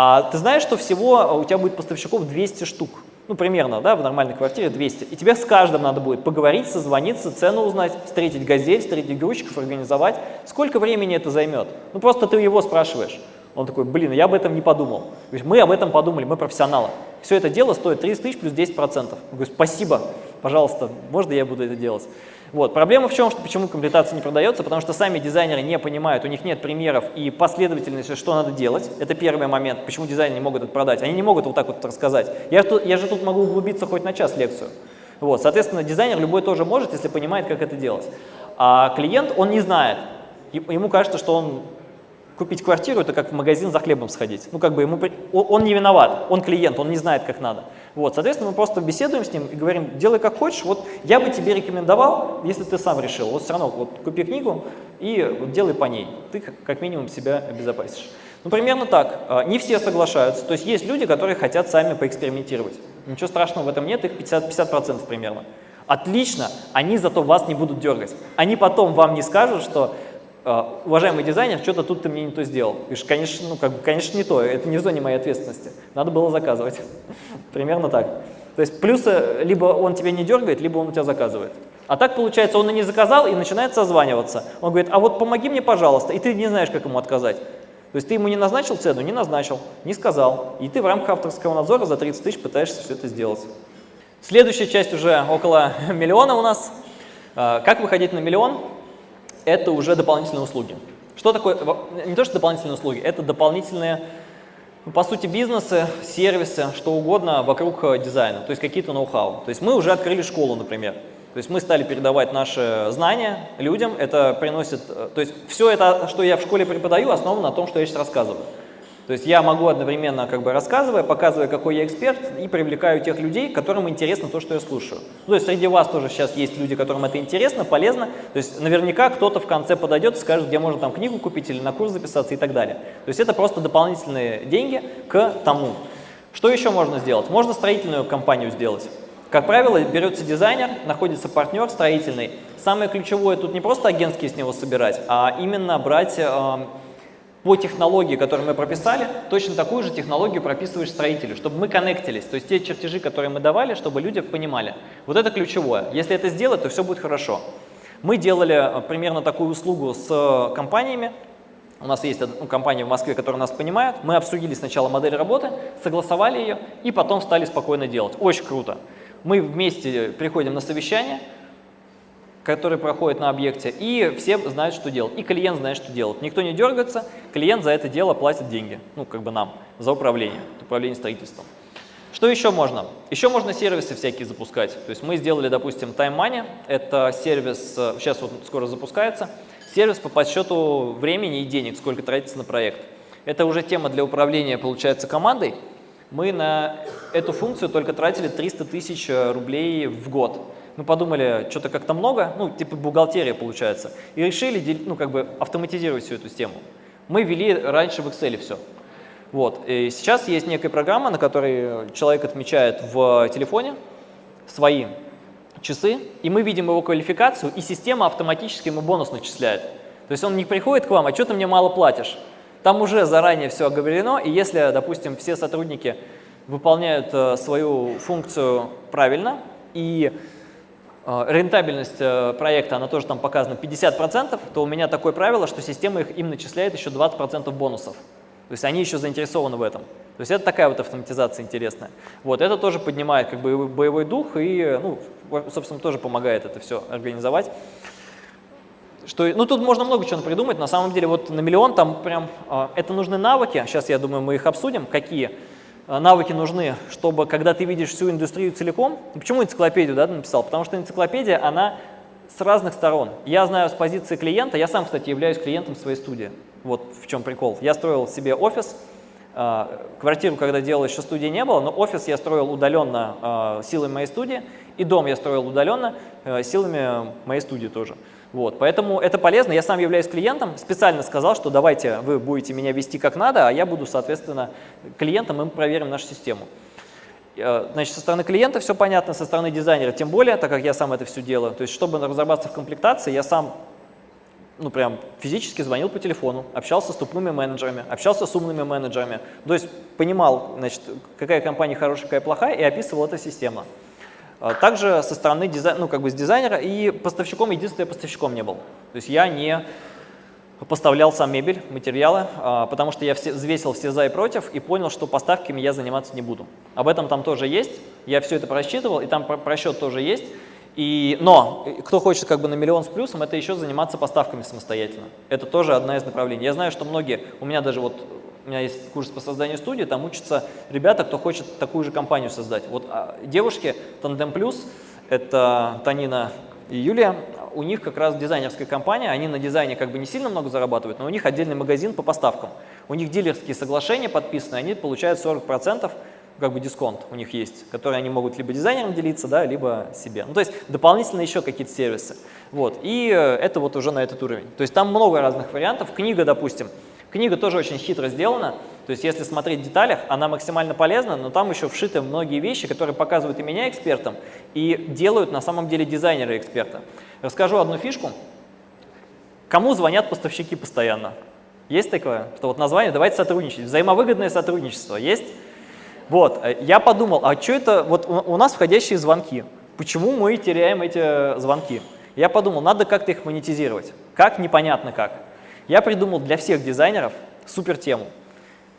А ты знаешь, что всего у тебя будет поставщиков 200 штук? ну, примерно, да, в нормальной квартире 200, и тебе с каждым надо будет поговорить, созвониться, цену узнать, встретить газель, встретить грузчиков, организовать. Сколько времени это займет? Ну, просто ты его спрашиваешь. Он такой, блин, я об этом не подумал. Говорит, мы об этом подумали, мы профессионалы. Все это дело стоит 30 тысяч плюс 10%. Я говорю, спасибо, пожалуйста, можно я буду это делать? Вот. Проблема в чем, что почему комплектация не продается, потому что сами дизайнеры не понимают, у них нет примеров и последовательности, что надо делать. Это первый момент, почему дизайнеры не могут это продать. Они не могут вот так вот рассказать. Я, я же тут могу углубиться хоть на час лекцию. Вот. Соответственно, дизайнер любой тоже может, если понимает, как это делать. А клиент, он не знает. Ему кажется, что он купить квартиру – это как в магазин за хлебом сходить. Ну, как бы ему, он не виноват, он клиент, он не знает, как надо. Вот, соответственно, мы просто беседуем с ним и говорим, делай как хочешь, вот я бы тебе рекомендовал, если ты сам решил, вот все равно вот купи книгу и вот делай по ней, ты как минимум себя обезопасишь. Ну, примерно так. А, не все соглашаются, то есть есть люди, которые хотят сами поэкспериментировать. Ничего страшного в этом нет, их 50%, 50 примерно. Отлично, они зато вас не будут дергать. Они потом вам не скажут, что уважаемый дизайнер, что-то тут ты мне не то сделал. Говоришь, конечно, ну, как бы, конечно, не то, это не в зоне моей ответственности. Надо было заказывать. Примерно так. То есть плюсы, либо он тебя не дергает, либо он у тебя заказывает. А так получается, он и не заказал, и начинает созваниваться. Он говорит, а вот помоги мне, пожалуйста, и ты не знаешь, как ему отказать. То есть ты ему не назначил цену, не назначил, не сказал. И ты в рамках авторского надзора за 30 тысяч пытаешься все это сделать. Следующая часть уже около миллиона у нас. А, как выходить на миллион? Это уже дополнительные услуги. Что такое, не то что дополнительные услуги, это дополнительные, ну, по сути, бизнесы, сервисы, что угодно вокруг э, дизайна, то есть какие-то ноу-хау. То есть мы уже открыли школу, например. То есть мы стали передавать наши знания людям, это приносит, э, то есть все это, что я в школе преподаю, основано на том, что я сейчас рассказываю. То есть я могу одновременно, как бы рассказывая, показывая, какой я эксперт, и привлекаю тех людей, которым интересно то, что я слушаю. Ну, то есть среди вас тоже сейчас есть люди, которым это интересно, полезно. То есть наверняка кто-то в конце подойдет и скажет, где можно там книгу купить или на курс записаться и так далее. То есть это просто дополнительные деньги к тому. Что еще можно сделать? Можно строительную компанию сделать. Как правило, берется дизайнер, находится партнер строительный. Самое ключевое тут не просто агентские с него собирать, а именно брать э, по технологии, которую мы прописали, точно такую же технологию прописываешь строителю, чтобы мы коннектились, то есть те чертежи, которые мы давали, чтобы люди понимали. Вот это ключевое. Если это сделать, то все будет хорошо. Мы делали э, примерно такую услугу с э, компаниями. У нас есть ну, компания в Москве, которая нас понимает. Мы обсудили сначала модель работы, согласовали ее и потом стали спокойно делать. Очень круто. Мы вместе приходим на совещание, который проходит на объекте, и все знают, что делать. И клиент знает, что делать. Никто не дергается, клиент за это дело платит деньги, ну, как бы нам, за управление, управление строительством. Что еще можно? Еще можно сервисы всякие запускать. То есть мы сделали, допустим, Time Money, это сервис, сейчас вот скоро запускается, сервис по подсчету времени и денег, сколько тратится на проект. Это уже тема для управления, получается, командой. Мы на эту функцию только тратили 300 тысяч рублей в год мы подумали, что-то как-то много, ну, типа бухгалтерия получается, и решили, ну, как бы автоматизировать всю эту систему. Мы ввели раньше в Excel все. Вот. И сейчас есть некая программа, на которой человек отмечает в телефоне свои часы, и мы видим его квалификацию, и система автоматически ему бонус начисляет. То есть он не приходит к вам, а что ты мне мало платишь? Там уже заранее все оговорено, и если, допустим, все сотрудники выполняют э, свою функцию правильно, и рентабельность э, проекта, она тоже там показана 50%, то у меня такое правило, что система их, им начисляет еще 20% бонусов. То есть они еще заинтересованы в этом. То есть это такая вот автоматизация интересная. Вот, это тоже поднимает как бы боевой дух и, ну, собственно, тоже помогает это все организовать. Что, ну, тут можно много чего придумать. На самом деле, вот на миллион там прям, э, это нужны навыки. Сейчас, я думаю, мы их обсудим, какие. Э, навыки нужны, чтобы, когда ты видишь всю индустрию целиком, почему энциклопедию да, написал? Потому что энциклопедия, она с разных сторон. Я знаю с позиции клиента, я сам, кстати, являюсь клиентом своей студии. Вот в чем прикол. Я строил себе офис, э, квартиру, когда делал, еще студии не было, но офис я строил удаленно э, силами моей студии, и дом я строил удаленно силами моей студии тоже. Вот, поэтому это полезно. Я сам являюсь клиентом, специально сказал, что давайте вы будете меня вести как надо, а я буду, соответственно, клиентом, и мы проверим нашу систему. Э, значит, со стороны клиента все понятно, со стороны дизайнера тем более, так как я сам это все делаю. То есть, чтобы разобраться в комплектации, я сам ну, прям физически звонил по телефону, общался с тупыми менеджерами, общался с умными менеджерами. То есть понимал, значит, какая компания хорошая, какая плохая, и описывал это системно. А, также со стороны дизай... ну, как бы с дизайнера и поставщиком, единственное, поставщиком не был. То есть я не поставлял сам мебель, материалы, а, потому что я все, взвесил все за и против и понял, что поставками я заниматься не буду. Об этом там тоже есть, я все это просчитывал, и там просчет тоже есть. И, но кто хочет как бы на миллион с плюсом, это еще заниматься поставками самостоятельно. Это тоже одна из направлений. Я знаю, что многие, у меня даже вот, у меня есть курс по созданию студии, там учатся ребята, кто хочет такую же компанию создать. Вот а, девушки Tandem Plus, это Танина и Юлия, у них как раз дизайнерская компания, они на дизайне как бы не сильно много зарабатывают, но у них отдельный магазин по поставкам. У них дилерские соглашения подписаны, они получают 40% как бы дисконт у них есть, который они могут либо дизайнерам делиться, да, либо себе. Ну, то есть дополнительно еще какие-то сервисы. Вот. И э, это вот уже на этот уровень. То есть там много разных вариантов. Книга, допустим, книга тоже очень хитро сделана. То есть если смотреть в деталях, она максимально полезна, но там еще вшиты многие вещи, которые показывают и меня экспертом, и делают на самом деле дизайнера эксперта. Расскажу одну фишку. Кому звонят поставщики постоянно? Есть такое? Что вот название «давайте сотрудничать». Взаимовыгодное сотрудничество есть? Вот, э, я подумал, а что это, вот у, нас входящие звонки, почему мы теряем эти звонки? Я подумал, надо как-то их монетизировать. Как? Непонятно как. Я придумал для всех дизайнеров супер тему.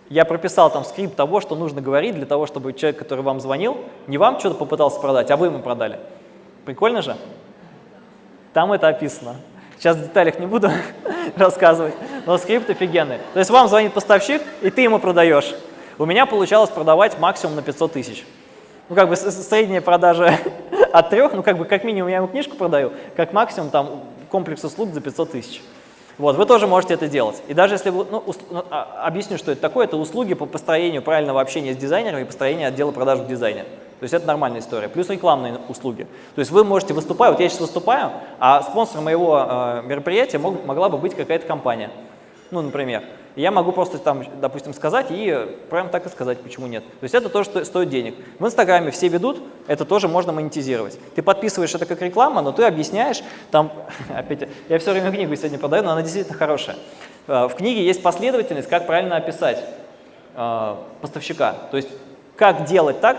Я прописал там скрипт того, что нужно говорить для того, чтобы человек, который вам звонил, не вам что-то попытался продать, а вы ему продали. Прикольно же? Там это описано. Сейчас в деталях не буду рассказывать, но скрипт офигенный. То есть вам звонит поставщик, и ты ему продаешь у меня получалось продавать максимум на 500 тысяч. Ну, как бы средняя продажа от трех, ну, как бы как минимум я ему книжку продаю, как максимум там комплекс услуг за 500 тысяч. Вот, вы тоже можете это делать. И даже если вы, ну, ну, а, объясню, что это такое, это услуги по построению правильного общения с дизайнером и построению отдела продаж в дизайне. То есть это нормальная история. Плюс рекламные услуги. То есть вы можете выступать, вот я сейчас выступаю, а спонсором моего э, мероприятия мог, могла бы быть какая-то компания. Ну, например я могу просто там, допустим, сказать и прям так и сказать, почему нет. То есть это тоже стоит денег. В Инстаграме все ведут, это тоже можно монетизировать. Ты подписываешь это как реклама, но ты объясняешь, там, опять, я все время книгу сегодня продаю, но она действительно хорошая. Э, в книге есть последовательность, как правильно описать э, поставщика. То есть как делать так,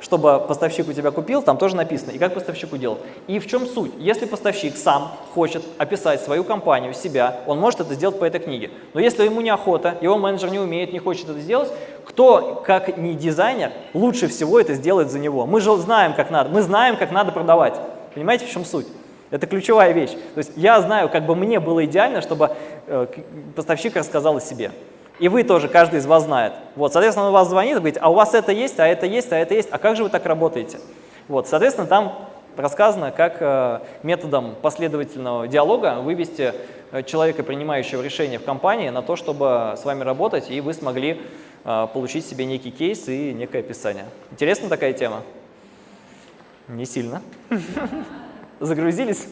чтобы поставщик у тебя купил, там тоже написано, и как поставщику делать. И в чем суть? Если поставщик сам хочет описать свою компанию, себя, он может это сделать по этой книге. Но если ему неохота, его менеджер не умеет, не хочет это сделать, кто, как не дизайнер, лучше всего это сделает за него? Мы же знаем, как надо, мы знаем, как надо продавать. Понимаете, в чем суть? Это ключевая вещь. То есть я знаю, как бы мне было идеально, чтобы э, поставщик рассказал о себе. И вы тоже, каждый из вас знает. Вот, соответственно, он вас звонит и говорит, а у вас это есть, а это есть, а это есть, а как же вы так работаете? Вот, соответственно, там рассказано, как э, методом последовательного диалога вывести э, человека, принимающего решение в компании, на то, чтобы с вами работать, и вы смогли э, получить себе некий кейс и некое описание. Интересна такая тема? Не сильно. Загрузились?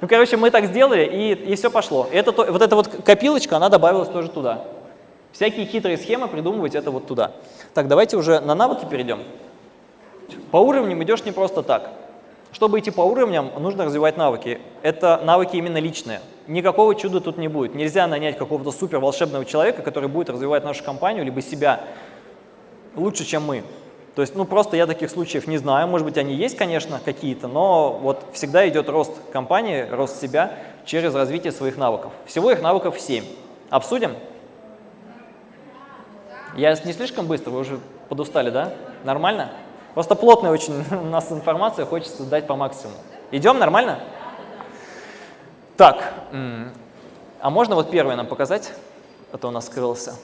Ну, короче, мы так сделали, и, и все пошло. Это, вот эта вот копилочка, она добавилась тоже туда. Всякие хитрые схемы придумывать это вот туда. Так, давайте уже на навыки перейдем. По уровням идешь не просто так. Чтобы идти по уровням, нужно развивать навыки. Это навыки именно личные. Никакого чуда тут не будет. Нельзя нанять какого-то супер волшебного человека, который будет развивать нашу компанию, либо себя лучше, чем мы. То есть, ну, просто я таких случаев не знаю. Может быть, они есть, конечно, какие-то, но вот всегда идет рост компании, рост себя через развитие своих навыков. Всего их навыков 7. Обсудим? Я не слишком быстро, вы уже подустали, да? Нормально? Просто плотная очень у нас информация, хочется дать по максимуму. Идем, нормально? Так, а можно вот первое нам показать? А то у нас скрылся.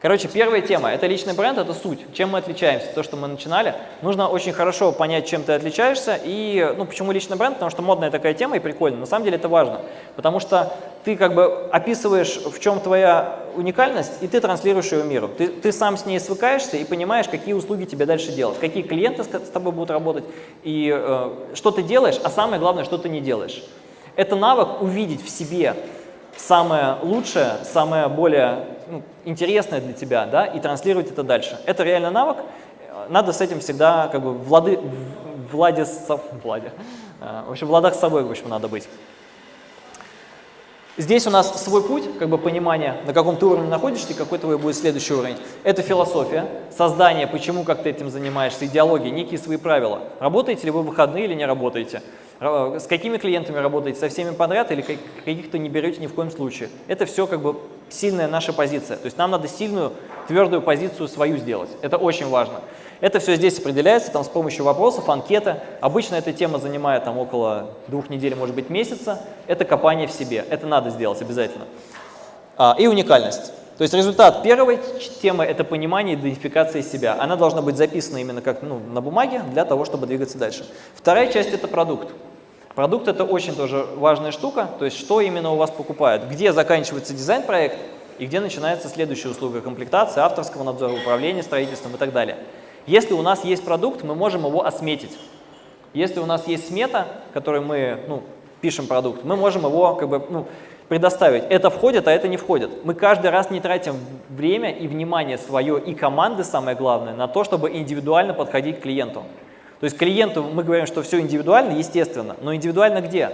Короче, первая тема – это личный бренд, это суть. Чем мы отличаемся? То, что мы начинали. Нужно очень хорошо понять, чем ты отличаешься. И, ну, почему личный бренд? Потому что модная такая тема и прикольно. На самом деле это важно. Потому что ты как бы описываешь, в чем твоя уникальность, и ты транслируешь ее миру. Ты, ты сам с ней свыкаешься и понимаешь, какие услуги тебе дальше делать, какие клиенты с тобой будут работать, и э, что ты делаешь, а самое главное, что ты не делаешь. Это навык увидеть в себе самое лучшее, самое более ну, интересное для тебя, да, и транслировать это дальше. Это реально навык, надо с этим всегда как бы влады, владе, владе, э, в общем, в ладах с собой, в общем, надо быть. Здесь у нас свой путь, как бы понимание, на каком ты уровне находишься какой твой будет следующий уровень. Это философия, создание, почему, как ты этим занимаешься, идеология, некие свои правила. Работаете ли вы в выходные или не работаете? С какими клиентами работаете? Со всеми подряд или каких-то не берете ни в коем случае? Это все как бы сильная наша позиция. То есть нам надо сильную, твердую позицию свою сделать. Это очень важно. Это все здесь определяется там, с помощью вопросов, анкеты. Обычно эта тема занимает там, около двух недель, может быть, месяца. Это копание в себе. Это надо сделать обязательно. А, и уникальность. То есть результат первой темы – это понимание идентификации себя. Она должна быть записана именно как ну, на бумаге для того, чтобы двигаться дальше. Вторая часть – это продукт. Продукт – это очень тоже важная штука, то есть что именно у вас покупают, где заканчивается дизайн-проект и где начинается следующая услуга комплектации, авторского надзора, управления строительством и так далее. Если у нас есть продукт, мы можем его осметить. Если у нас есть смета, которой мы ну, пишем продукт, мы можем его как бы, ну, предоставить. Это входит, а это не входит. Мы каждый раз не тратим время и внимание свое и команды, самое главное, на то, чтобы индивидуально подходить к клиенту. То есть клиенту мы говорим, что все индивидуально, естественно, но индивидуально где?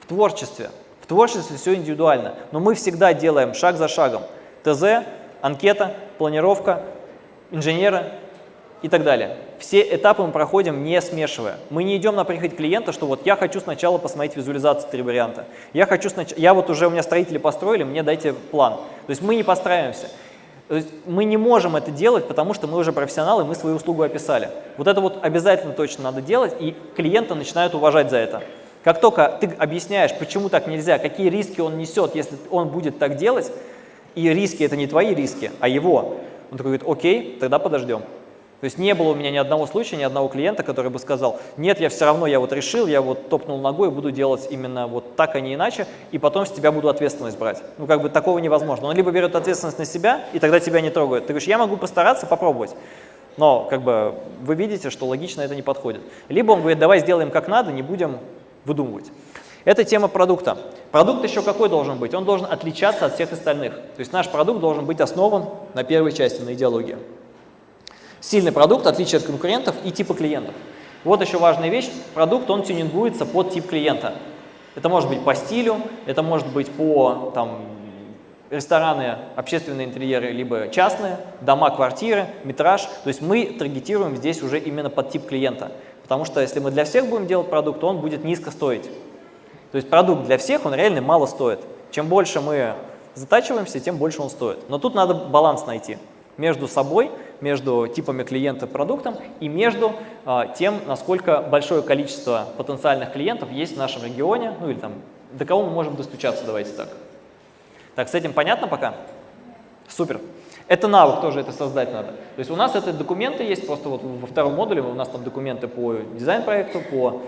В творчестве. В творчестве все индивидуально, но мы всегда делаем шаг за шагом. ТЗ, анкета, планировка, инженеры, и так далее. Все этапы мы проходим не смешивая. Мы не идем на прихоть клиента, что вот я хочу сначала посмотреть визуализацию три варианта. Я хочу сначала, я вот уже у меня строители построили, мне дайте план. То есть мы не постраиваемся. То есть мы не можем это делать, потому что мы уже профессионалы, мы свою услугу описали. Вот это вот обязательно точно надо делать, и клиента начинают уважать за это. Как только ты объясняешь, почему так нельзя, какие риски он несет, если он будет так делать, и риски это не твои риски, а его, он такой говорит, окей, тогда подождем. То есть не было у меня ни одного случая, ни одного клиента, который бы сказал, нет, я все равно, я вот решил, я вот топнул ногой, буду делать именно вот так, а не иначе, и потом с тебя буду ответственность брать. Ну, как бы такого невозможно. Он либо берет ответственность на себя, и тогда тебя не трогают. Ты говоришь, я могу постараться, попробовать. Но как бы вы видите, что логично это не подходит. Либо он говорит, давай сделаем как надо, не будем выдумывать. Это тема продукта. Продукт еще какой должен быть? Он должен отличаться от всех остальных. То есть наш продукт должен быть основан на первой части, на идеологии. Сильный продукт, отличие от конкурентов и типа клиентов. Вот еще важная вещь. Продукт, он тюнингуется под тип клиента. Это может быть по стилю, это может быть по там, рестораны, общественные интерьеры, либо частные, дома, квартиры, метраж. То есть мы таргетируем здесь уже именно под тип клиента. Потому что если мы для всех будем делать продукт, то он будет низко стоить. То есть продукт для всех, он реально мало стоит. Чем больше мы затачиваемся, тем больше он стоит. Но тут надо баланс найти между собой между типами клиента продуктом и между а, тем, насколько большое количество потенциальных клиентов есть в нашем регионе, ну или там, до кого мы можем достучаться, давайте так. Так, с этим понятно пока? Супер. Это навык тоже, это создать надо. То есть у нас это документы есть, просто вот во втором модуле у нас там документы по дизайн-проекту, по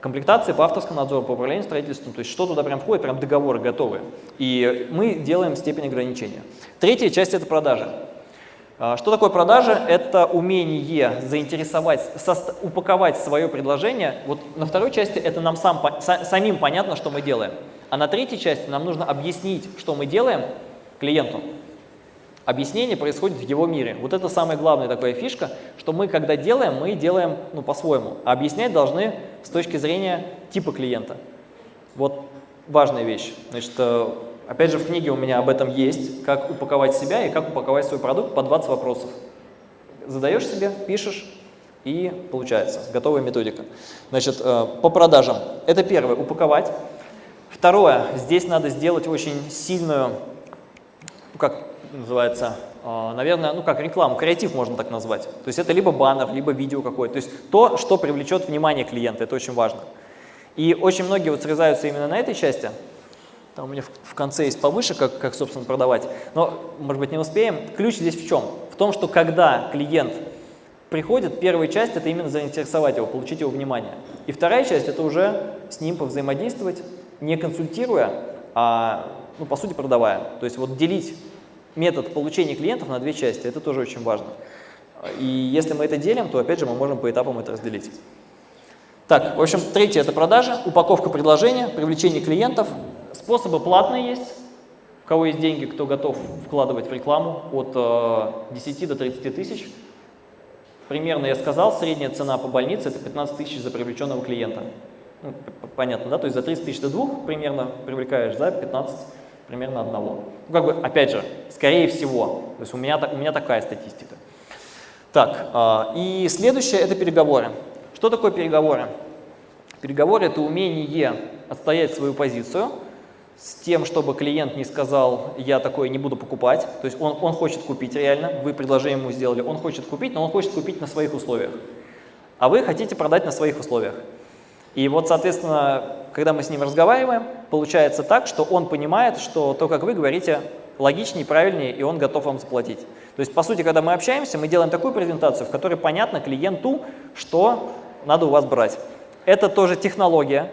комплектации, по авторскому надзору, по управлению строительством, то есть что туда прям входит, прям договоры готовые. И мы делаем степень ограничения. Третья часть – это продажи. А, что такое продажа? Это умение заинтересовать, упаковать свое предложение. Вот на второй части это нам сам, самим понятно, что мы делаем. А на третьей части нам нужно объяснить, что мы делаем клиенту. Объяснение происходит в его мире. Вот это самая главная такая фишка, что мы, когда делаем, мы делаем ну, по-своему. А объяснять должны с точки зрения типа клиента. Вот важная вещь. Значит, э, Опять же, в книге у меня об этом есть, как упаковать себя и как упаковать свой продукт по 20 вопросов. Задаешь себе, пишешь, и получается, готовая методика. Значит, э, по продажам. Это первое, упаковать. Второе, здесь надо сделать очень сильную, ну, как называется, э, наверное, ну как рекламу, креатив можно так назвать. То есть это либо баннер, либо видео какое-то. То есть то, что привлечет внимание клиента, это очень важно. И очень многие вот срезаются именно на этой части, там у меня в, конце есть повыше, как, как, собственно, продавать. Но, может быть, не успеем. Ключ здесь в чем? В том, что когда клиент приходит, первая часть – это именно заинтересовать его, получить его внимание. И вторая часть – это уже с ним повзаимодействовать, не консультируя, а, ну, по сути, продавая. То есть вот делить метод получения клиентов на две части – это тоже очень важно. И если мы это делим, то, опять же, мы можем по этапам это разделить. Так, в общем, третье – это продажа, упаковка предложения, привлечение клиентов, Способы платные есть. У кого есть деньги, кто готов вкладывать в рекламу от э, 10 до 30 тысяч. Примерно я сказал, средняя цена по больнице – это 15 тысяч за привлеченного клиента. Ну, понятно, да? То есть за 30 тысяч ты двух примерно привлекаешь, за 15 примерно одного. Ну, как бы, опять же, скорее всего. То есть у меня, у меня такая статистика. Так, а, и следующее – это переговоры. Что такое переговоры? Переговоры – это умение отстоять свою позицию с тем, чтобы клиент не сказал, я такое не буду покупать. То есть он, он хочет купить реально, вы предложение ему сделали, он хочет купить, но он хочет купить на своих условиях. А вы хотите продать на своих условиях. И вот, соответственно, когда мы с ним разговариваем, получается так, что он понимает, что то, как вы говорите, логичнее, правильнее, и он готов вам заплатить. То есть, по сути, когда мы общаемся, мы делаем такую презентацию, в которой понятно клиенту, что надо у вас брать. Это тоже технология,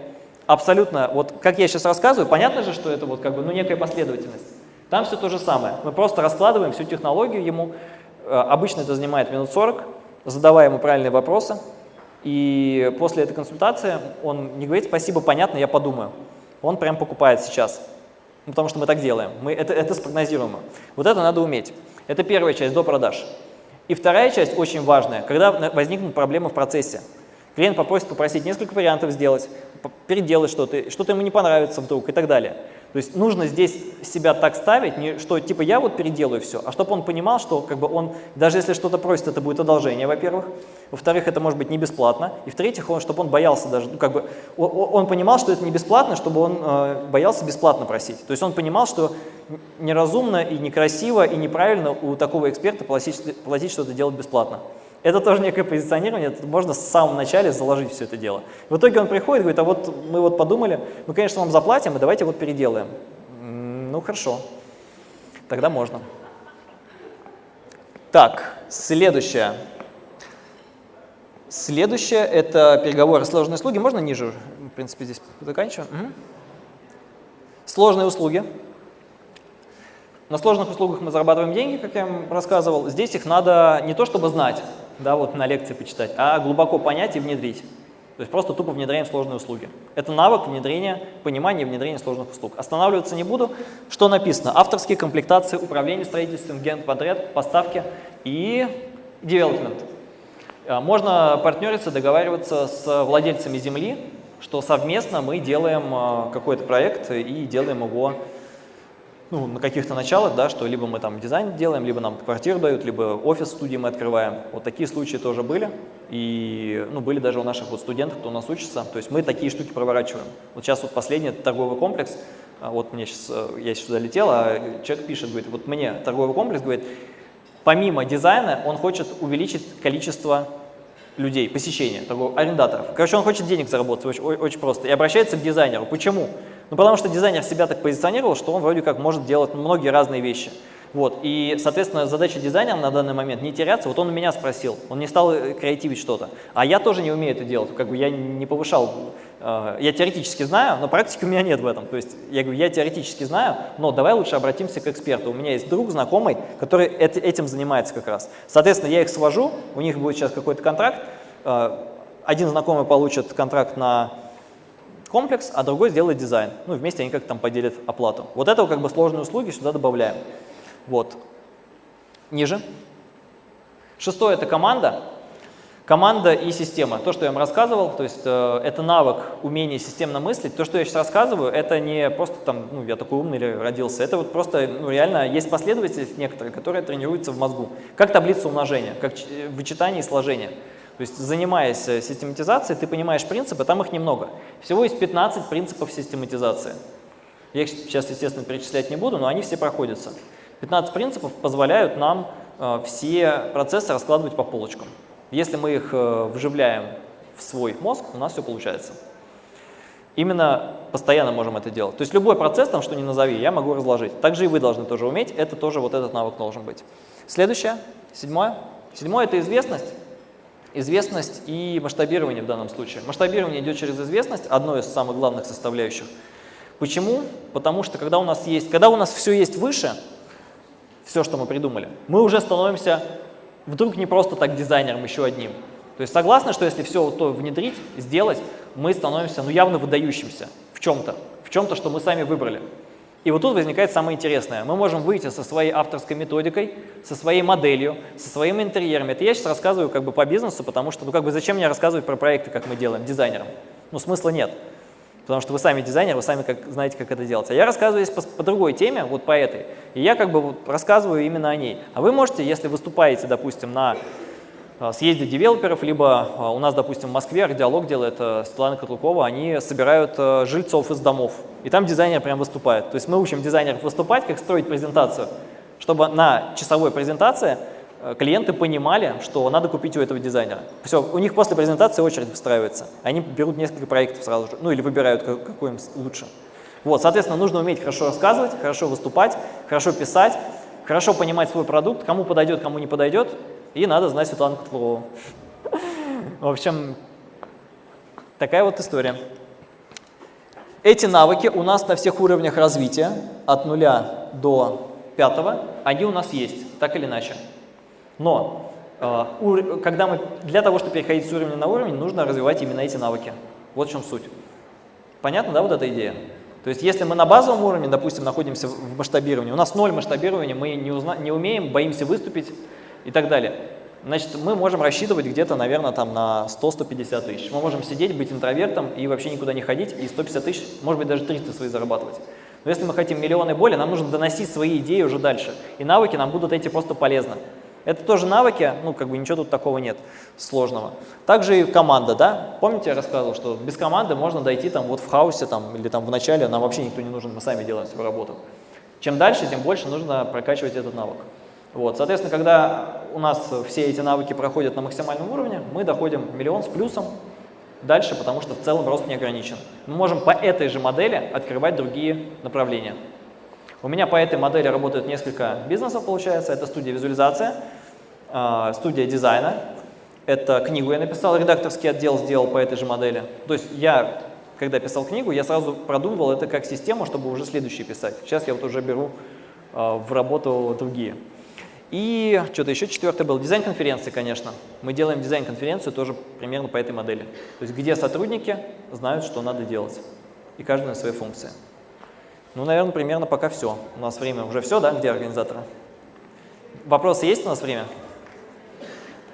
абсолютно, вот как я сейчас рассказываю, понятно же, что это вот как бы, ну, некая последовательность. Там все то же самое. Мы просто раскладываем всю технологию ему. Э, обычно это занимает минут 40, задавая ему правильные вопросы. И после этой консультации он не говорит «спасибо, понятно, я подумаю». Он прям покупает сейчас, ну, потому что мы так делаем, мы, это, это спрогнозируемо. Вот это надо уметь. Это первая часть до продаж. И вторая часть очень важная, когда возникнут проблемы в процессе. Клиент попросит попросить несколько вариантов сделать, переделать что-то, что-то ему не понравится вдруг и так далее. То есть нужно здесь себя так ставить, не, что типа я вот переделаю все, а чтобы он понимал, что как бы он, даже если что-то просит, это будет одолжение, во-первых, во-вторых, это может быть не бесплатно, и в-третьих, он, чтобы он боялся даже, ну, как бы, он, он понимал, что это не бесплатно, чтобы он э, боялся бесплатно просить. То есть он понимал, что неразумно и некрасиво и неправильно у такого эксперта платить, платить что-то делать бесплатно. Это тоже некое позиционирование, это можно с самого начала заложить все это дело. В итоге он приходит говорит, а вот мы вот подумали, мы, конечно, вам заплатим, и давайте вот переделаем. Ну, хорошо, тогда можно. Так, следующее. Следующее – это переговоры сложные услуги. Можно ниже? В принципе, здесь заканчиваем. Угу. Сложные услуги. На сложных услугах мы зарабатываем деньги, как я вам рассказывал. Здесь их надо не то чтобы знать, да, вот на лекции почитать, а глубоко понять и внедрить. То есть просто тупо внедряем сложные услуги. Это навык внедрения, понимания и внедрения сложных услуг. Останавливаться не буду. Что написано? Авторские комплектации, управление строительством, гент-подряд, поставки и development. А, можно партнериться, договариваться с владельцами земли, что совместно мы делаем а, какой-то проект и делаем его ну, на каких-то началах, да, что либо мы там дизайн делаем, либо нам квартиру дают, либо офис студии мы открываем. Вот такие случаи тоже были. И ну, были даже у наших вот студентов, кто у нас учится. То есть мы такие штуки проворачиваем. Вот сейчас вот последний торговый комплекс, а вот мне сейчас, э, я сюда летел, а человек пишет, говорит, вот мне торговый комплекс, говорит, помимо дизайна он хочет увеличить количество людей, посещения, торговых, арендаторов. Короче, он хочет денег заработать, очень, очень просто, и обращается к дизайнеру. Почему? Ну, потому что дизайнер себя так позиционировал, что он вроде как может делать многие разные вещи. Вот, и, соответственно, задача дизайнера на данный момент не теряться. Вот он у меня спросил, он не стал э, креативить что-то. А я тоже не умею это делать, как бы я не повышал, э, я теоретически знаю, но практики у меня нет в этом. То есть я говорю, я теоретически знаю, но давай лучше обратимся к эксперту. У меня есть друг, знакомый, который этим занимается как раз. Соответственно, я их свожу, у них будет сейчас какой-то контракт, э, один знакомый получит контракт на комплекс, а другой сделает дизайн. Ну, вместе они как-то там поделят оплату. Вот это как бы сложные услуги сюда добавляем. Вот. Ниже. Шестое – это команда. Команда и система. То, что я вам рассказывал, то есть э, это навык, умение системно мыслить. То, что я сейчас рассказываю, это не просто там, ну, я такой умный или родился. Это вот просто, ну, реально есть последовательность некоторые, которые тренируются в мозгу. Как таблица умножения, как вычитание и сложение. То есть занимаясь э, систематизацией, ты понимаешь принципы, там их немного. Всего есть 15 принципов систематизации. Я их сейчас, естественно, перечислять не буду, но они все проходятся. 15 принципов позволяют нам э, все процессы раскладывать по полочкам. Если мы их э, вживляем в свой мозг, у нас все получается. Именно постоянно можем это делать. То есть любой процесс, там, что ни назови, я могу разложить. Также и вы должны тоже уметь, это тоже вот этот навык должен быть. Следующее, седьмое. Седьмое – это известность. Известность и масштабирование в данном случае. Масштабирование идет через известность, одно из самых главных составляющих. Почему? Потому что когда у нас есть, когда у нас все есть выше, все, что мы придумали, мы уже становимся вдруг не просто так дизайнером еще одним. То есть согласны, что если все то внедрить, сделать, мы становимся ну, явно выдающимся в чем-то, в чем-то, что мы сами выбрали. И вот тут возникает самое интересное. Мы можем выйти со своей авторской методикой, со своей моделью, со своими интерьерами. Это я сейчас рассказываю как бы по бизнесу, потому что, ну как бы зачем мне рассказывать про проекты, как мы делаем, дизайнерам? Ну, смысла нет. Потому что вы сами дизайнер, вы сами как, знаете, как это делать. А я рассказываю здесь по, по другой теме, вот по этой. И я как бы вот рассказываю именно о ней. А вы можете, если выступаете, допустим, на съезде девелоперов, либо а, у нас, допустим, в Москве диалог делает а, Светлана Котлукова, они собирают жильцов из домов, и там дизайнер прям выступает. То есть мы учим дизайнеров выступать, как строить презентацию, чтобы на часовой презентации клиенты понимали, что надо купить у этого дизайнера. Все, у них после презентации очередь выстраивается. Они берут несколько проектов сразу же, ну или выбирают, какой им лучше. Вот, соответственно, нужно уметь хорошо рассказывать, хорошо выступать, хорошо писать, хорошо понимать свой продукт, кому подойдет, кому не подойдет, и надо знать Светлану Котлову. В общем, такая вот история. Эти навыки у нас на всех уровнях развития, от нуля до пятого, они у нас есть, так или иначе. Но э, когда мы, для того, чтобы переходить с уровня на уровень, нужно развивать именно эти навыки. Вот в чем суть. Понятно, да, вот эта идея? То есть если мы на базовом уровне, допустим, находимся в масштабировании, у нас ноль масштабирования, мы не, узна, не умеем, боимся выступить, и так далее. Значит, мы можем рассчитывать где-то, наверное, там на 100-150 тысяч. Мы можем сидеть, быть интровертом и вообще никуда не ходить, и 150 тысяч, может быть, даже 300 свои зарабатывать. Но если мы хотим миллионы боли, нам нужно доносить свои идеи уже дальше. И навыки нам будут эти просто полезны. Это тоже навыки, ну, как бы ничего тут такого нет сложного. Также и команда, да? Помните, я рассказывал, что без команды можно дойти там вот в хаосе там, или там в начале, нам вообще никто не нужен, мы сами делаем свою работу. Чем дальше, тем больше нужно прокачивать этот навык. Вот, соответственно, когда у нас все эти навыки проходят на максимальном уровне, мы доходим миллион с плюсом дальше, потому что в целом рост не ограничен. Мы можем по этой же модели открывать другие направления. У меня по этой модели работают несколько бизнесов, получается. Это студия визуализация, а, студия дизайна. Это книгу я написал, редакторский отдел сделал по этой же модели. То есть я, когда писал книгу, я сразу продумывал это как систему, чтобы уже следующий писать. Сейчас я вот уже беру а, в работу другие. И что-то еще четвертое был, дизайн-конференции, конечно. Мы делаем дизайн-конференцию тоже примерно по этой модели. То есть где сотрудники знают, что надо делать. И каждый на своей функции. Ну, наверное, примерно пока все. У нас время уже все, да, где организаторы? Вопросы есть у нас время?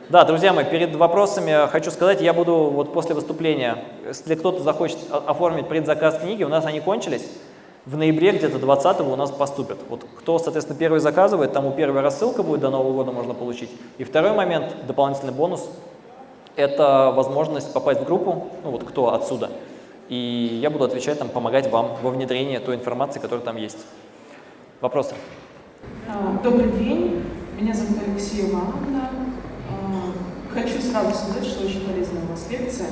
Да, друзья мои, перед вопросами хочу сказать, я буду вот после выступления, если кто-то захочет оформить предзаказ книги, у нас они кончились в ноябре где-то 20 у нас поступят. Вот кто, соответственно, первый заказывает, тому первая рассылка будет до Нового года можно получить. И второй момент, дополнительный бонус, это возможность попасть в группу, ну вот кто отсюда. И я буду отвечать, там, помогать вам во внедрении той информации, которая там есть. Вопросы? А, добрый день, меня зовут Алексея Ивановна. А, хочу сразу сказать, что очень полезная у вас лекция.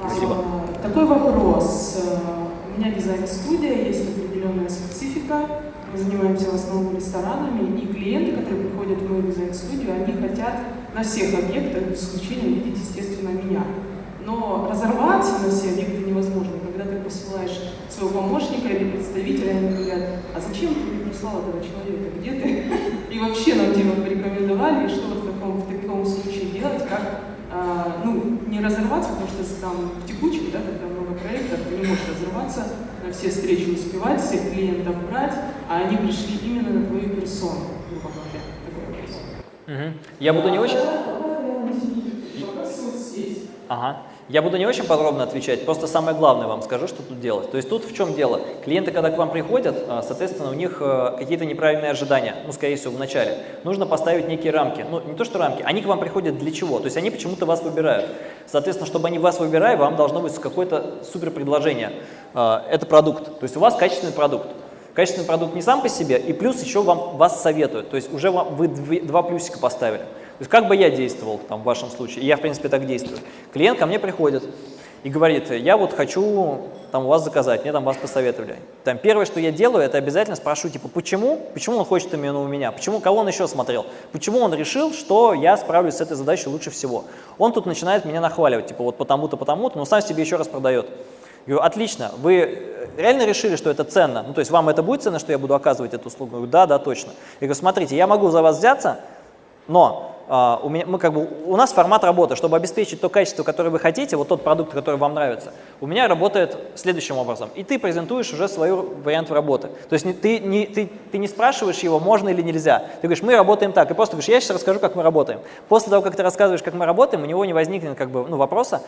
Спасибо. А, такой вопрос. У меня дизайн-студия, есть определенная специфика. Мы занимаемся в основном ресторанами, и клиенты, которые приходят в мою дизайн-студию, они хотят на всех объектах, без исключения, видеть, естественно, меня. Но разорваться на все объекты невозможно. Когда ты посылаешь своего помощника или представителя, они говорят, а зачем ты мне прислал этого человека, где ты? И вообще нам типа порекомендовали, и что вот в таком, в таком случае делать, как ну, не разорваться, потому что там в текучке, да, когда много проектов, ты не можешь разорваться, на все встречи успевать, всех клиентов брать, а они пришли именно на твою персону, грубо говоря. Такой вопрос. Угу. Я буду не очень... Ага. Я буду не очень подробно отвечать, просто самое главное вам скажу, что тут делать. То есть тут в чем дело? Клиенты, когда к вам приходят, а, соответственно, у них э, какие-то неправильные ожидания, ну, скорее всего, в начале. Нужно поставить некие рамки. Ну, не то, что рамки, они к вам приходят для чего? То есть они почему-то вас выбирают. Соответственно, чтобы они вас выбирали, вам должно быть какое-то супер предложение. А, это продукт. То есть у вас качественный продукт. Качественный продукт не сам по себе, и плюс еще вам, вас советуют. То есть уже вам, вы два плюсика поставили. То есть как бы я действовал там, в вашем случае, я в принципе так действую. Клиент ко мне приходит и говорит, я вот хочу там, у вас заказать, мне там вас посоветовали. Там, первое, что я делаю, это обязательно спрошу, типа, почему, почему он хочет именно у меня, почему, кого он еще смотрел, почему он решил, что я справлюсь с этой задачей лучше всего. Он тут начинает меня нахваливать, типа, вот потому-то, потому-то, но сам себе еще раз продает. Я говорю, отлично, вы реально решили, что это ценно? Ну, то есть вам это будет ценно, что я буду оказывать эту услугу? Я говорю, да, да, точно. Я говорю, смотрите, я могу за вас взяться, но Uh, у, меня, мы как бы, у нас формат работы, чтобы обеспечить то качество, которое вы хотите, вот тот продукт, который вам нравится, у меня работает следующим образом. И ты презентуешь уже свой вариант работы. То есть не, ты, не, ты, ты не спрашиваешь его, можно или нельзя. Ты говоришь, мы работаем так. И просто говоришь, я сейчас расскажу, как мы работаем. После того, как ты рассказываешь, как мы работаем, у него не возникнет как бы, ну, вопроса,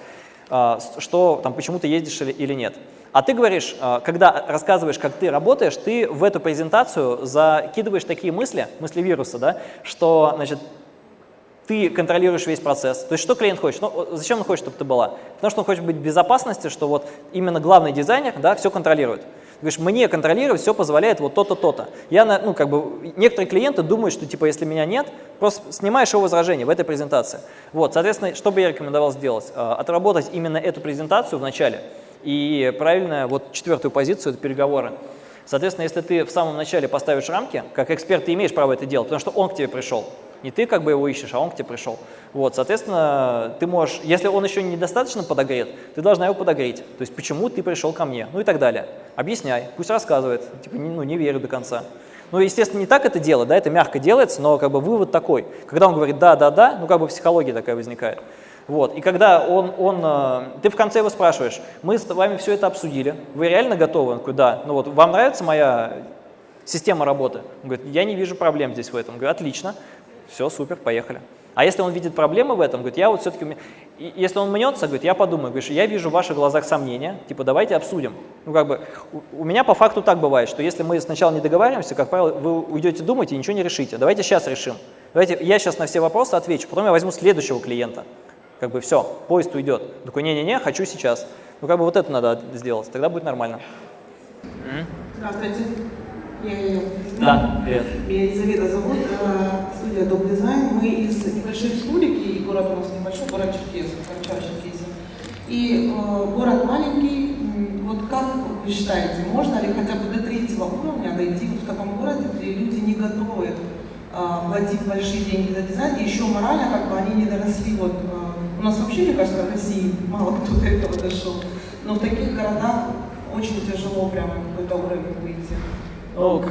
а, что там, почему ты ездишь или, или нет. А ты говоришь, а, когда рассказываешь, как ты работаешь, ты в эту презентацию закидываешь такие мысли, мысли вируса, да, что, значит, ты контролируешь весь процесс. То есть что клиент хочет? Ну, зачем он хочет, чтобы ты была? Потому что он хочет быть в безопасности, что вот именно главный дизайнер да, все контролирует. Ты говоришь, мне контролировать все позволяет вот то-то, то-то. Я, ну, как бы, некоторые клиенты думают, что, типа, если меня нет, просто снимаешь его возражение в этой презентации. Вот, соответственно, что бы я рекомендовал сделать? А, отработать именно эту презентацию в начале и правильно, вот четвертую позицию – это переговоры. Соответственно, если ты в самом начале поставишь рамки, как эксперт ты имеешь право это делать, потому что он к тебе пришел. Не ты как бы его ищешь, а он к тебе пришел. Вот, соответственно, ты можешь, если он еще недостаточно подогрет, ты должна его подогреть. То есть, почему ты пришел ко мне, ну и так далее. Объясняй, пусть рассказывает, типа, не, ну, не верю до конца. Ну, естественно, не так это дело, да, это мягко делается, но как бы вывод такой. Когда он говорит «да, да, да», ну, как бы психология такая возникает. Вот. И когда он, он, э, ты в конце его спрашиваешь, мы с вами все это обсудили, вы реально готовы? Он говорит, да. Ну вот, вам нравится моя система работы? Он говорит, я не вижу проблем здесь в этом. Он говорит, отлично. Все, супер, поехали. А если он видит проблемы в этом, говорит, я вот все-таки, если он мнется, говорит, я подумаю, говорит, я вижу в ваших глазах сомнения, типа, давайте обсудим. Ну, как бы, у, у меня по факту так бывает, что если мы сначала не договариваемся, как правило, вы уйдете думать и ничего не решите. Давайте сейчас решим. Давайте я сейчас на все вопросы отвечу, потом я возьму следующего клиента. Как бы все, поезд уйдет. Такой, не-не-не, хочу сейчас. Ну, как бы вот это надо сделать, тогда будет нормально. Здравствуйте. Я, да, привет. Меня Елизавета зовут, э, студия Дом Дизайн. Мы из небольшой республики, и город у нас небольшой, город Черкесов, Карча-Черкесия. И э, город маленький, вот как вы считаете, можно ли хотя бы до третьего уровня дойти в таком городе, где люди не готовы э, платить большие деньги за дизайн, и еще морально как бы они не доросли, вот э, у нас вообще, мне кажется, в России мало кто до этого дошел, но в таких городах очень тяжело прямо какой-то уровень выйти. Ну,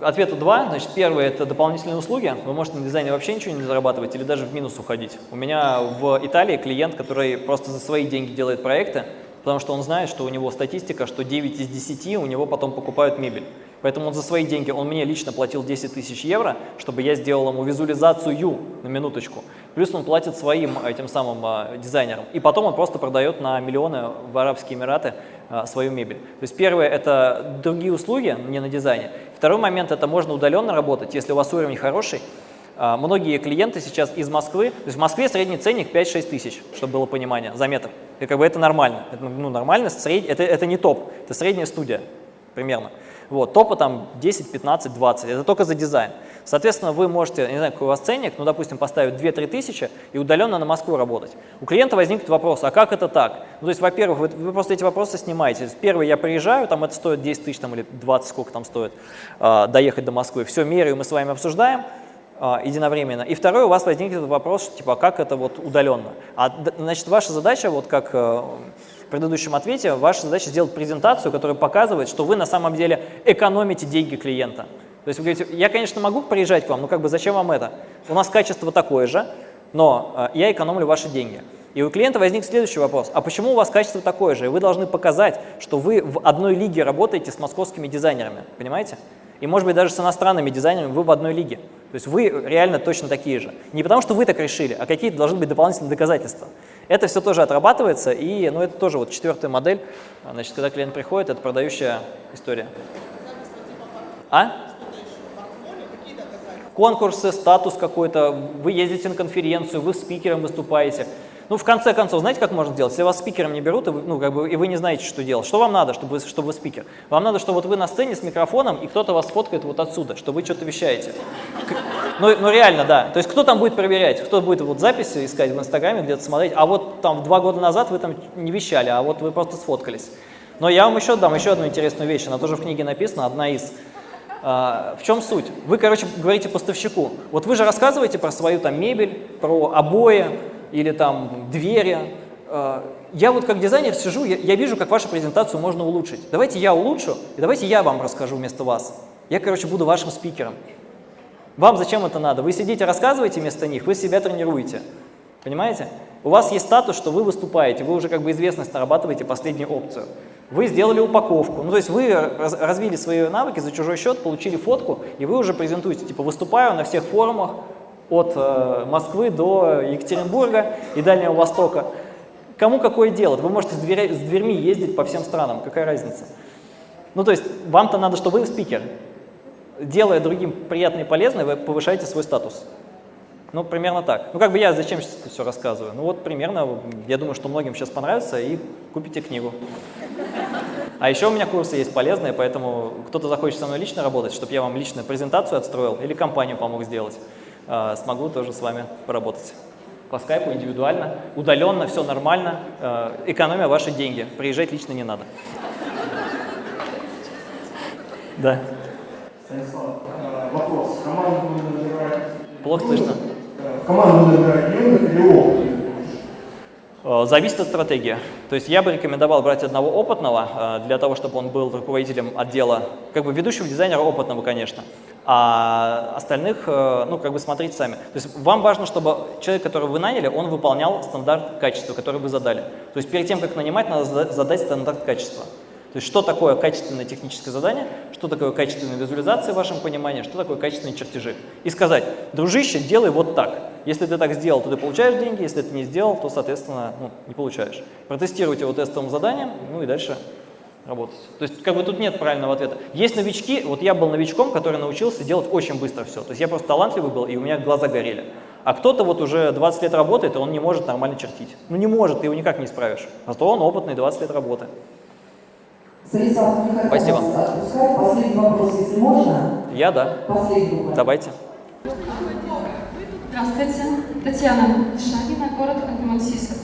ответа два. Значит, первое – это дополнительные услуги. Вы можете на дизайне вообще ничего не зарабатывать или даже в минус уходить. У меня в Италии клиент, который просто за свои деньги делает проекты, потому что он знает, что у него статистика, что 9 из 10 у него потом покупают мебель. Поэтому он за свои деньги, он мне лично платил 10 тысяч евро, чтобы я сделал ему визуализацию на минуточку. Плюс он платит своим этим самым а, дизайнерам. И потом он просто продает на миллионы в Арабские Эмираты а, свою мебель. То есть первое – это другие услуги, не на дизайне. Второй момент – это можно удаленно работать, если у вас уровень хороший. А, многие клиенты сейчас из Москвы, то есть в Москве средний ценник 5-6 тысяч, чтобы было понимание, за метр. И как бы это нормально, это, ну, нормально, сред... это, это не топ, это средняя студия примерно. Вот, топа там 10, 15, 20, это только за дизайн. Соответственно, вы можете, не знаю, какой у вас ценник, ну, допустим, поставить 2-3 тысячи и удаленно на Москву работать. У клиента возникнет вопрос, а как это так? Ну, то есть, во-первых, вы, вы просто эти вопросы снимаете. Первый, я приезжаю, там это стоит 10 тысяч там, или 20, сколько там стоит, э, доехать до Москвы. Все, меряю, мы с вами обсуждаем э, единовременно. И второй, у вас возникнет вопрос, типа, а как это вот удаленно? А, значит, ваша задача, вот как... В предыдущем ответе, ваша задача сделать презентацию, которая показывает, что вы на самом деле экономите деньги клиента. То есть вы говорите, я, конечно, могу приезжать к вам, но как бы зачем вам это? У нас качество такое же, но э, я экономлю ваши деньги. И у клиента возник следующий вопрос, а почему у вас качество такое же? И вы должны показать, что вы в одной лиге работаете с московскими дизайнерами, понимаете? И может быть даже с иностранными дизайнерами вы в одной лиге. То есть вы реально точно такие же. Не потому что вы так решили, а какие-то должны быть дополнительные доказательства. Это все тоже отрабатывается, и ну, это тоже вот четвертая модель. Значит, когда клиент приходит, это продающая история. А? Конкурсы, статус какой-то, вы ездите на конференцию, вы спикером выступаете. Ну, в конце концов, знаете, как можно сделать? Если вас спикером не берут, и вы, ну, как бы, и вы не знаете, что делать, что вам надо, чтобы, чтобы вы спикер? Вам надо, чтобы вот вы на сцене с микрофоном, и кто-то вас фоткает вот отсюда, что вы что-то вещаете. Ну, ну, реально, да. То есть кто там будет проверять? Кто будет вот записи искать в Инстаграме, где-то смотреть? А вот там два года назад вы там не вещали, а вот вы просто сфоткались. Но я вам еще дам еще одну интересную вещь, она тоже в книге написана, одна из. А, в чем суть? Вы, короче, говорите поставщику, вот вы же рассказываете про свою там мебель, про обои, или там двери. Э, я вот как дизайнер сижу, я, я вижу, как вашу презентацию можно улучшить. Давайте я улучшу, и давайте я вам расскажу вместо вас. Я, короче, буду вашим спикером. Вам зачем это надо? Вы сидите, рассказываете вместо них, вы себя тренируете. Понимаете? У вас есть статус, что вы выступаете, вы уже как бы известность нарабатываете последнюю опцию. Вы сделали упаковку, ну то есть вы развили свои навыки за чужой счет, получили фотку, и вы уже презентуете, типа выступаю на всех форумах, от э, Москвы до Екатеринбурга и Дальнего Востока. Кому какое дело? Вы можете с, дверя, с дверьми ездить по всем странам, какая разница? Ну, то есть вам-то надо, чтобы вы спикер. Делая другим приятное и полезное, вы повышаете свой статус. Ну, примерно так. Ну, как бы я зачем сейчас это все рассказываю? Ну, вот примерно, я думаю, что многим сейчас понравится, и купите книгу. А еще у меня курсы есть полезные, поэтому кто-то захочет со мной лично работать, чтобы я вам лично презентацию отстроил или компанию помог сделать, э, смогу тоже с вами поработать. По скайпу, индивидуально, удаленно, все нормально, э, экономия ваши деньги, приезжать лично не надо. Да. Станислав, вопрос. Команду набирать... Плохо слышно. Команду набирать юных или опытных? Э, Зависит от стратегии. То есть я бы рекомендовал брать одного опытного, э, для того, чтобы он был руководителем отдела, как бы ведущего дизайнера опытного, конечно, а остальных, э, ну, как бы смотрите сами. То есть вам важно, чтобы человек, которого вы наняли, он выполнял стандарт качества, который вы задали. То есть перед тем, как нанимать, надо зада- задать стандарт качества. То есть что такое качественное техническое задание, что такое качественная визуализация в вашем понимании, что такое качественные чертежи. И сказать, дружище, делай вот так. Если ты так сделал, то ты получаешь деньги, если ты не сделал, то, соответственно, ну, не получаешь. Протестируйте его тестовым заданием, ну и дальше работать. То есть как бы тут нет правильного ответа. Есть новички, вот я был новичком, который научился делать очень быстро все. То есть я просто талантливый был, и у меня глаза горели. А кто-то вот уже 20 лет работает, и он не может нормально чертить. Ну не может, ты его никак не исправишь. А то он опытный, 20 лет работы. Хочу Спасибо. Последний вопрос, если можно. Я, да. Последний буквально. Давайте. Здравствуйте, Татьяна Шагина, город Ханты-Мансийск.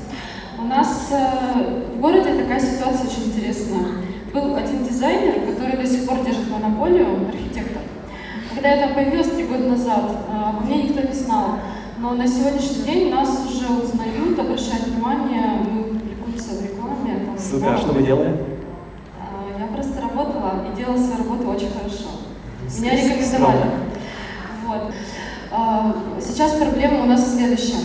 У нас э, в городе такая ситуация очень интересная. Был один дизайнер, который до сих пор держит монополию, архитектор. Когда я там появилась три года назад, э, обо мне никто не знал. Но на сегодняшний день нас уже узнают, обращают внимание, мы публикуемся в рекламе. Там, Супер, а что вы делали? Работала и делала свою работу очень хорошо. Меня рекомендовали. Вот. А, Сейчас проблема у нас в следующем.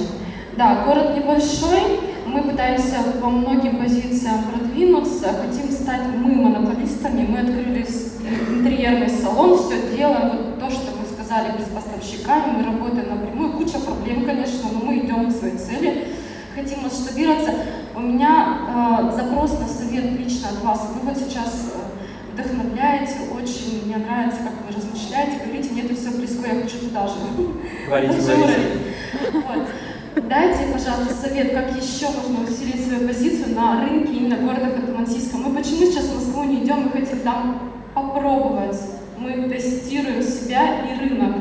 Да, город небольшой, мы пытаемся по многим позициям продвинуться, хотим стать мы монополистами, мы открыли с- интерьерный салон, все делаем, вот то, что вы сказали, без поставщиками, мы работаем напрямую, куча проблем, конечно, но мы идем к своей цели, хотим масштабироваться. У меня э, запрос на совет лично от вас. Вы вот сейчас э, вдохновляете, очень мне нравится, как вы размышляете, говорите, мне это все близко, я хочу туда же. Говорите, говорите. Дайте, пожалуйста, совет, как еще можно усилить свою позицию на рынке именно города Ханты-Мансийска. Мы почему сейчас в Москву не идем, мы хотим там попробовать. Мы тестируем себя и рынок.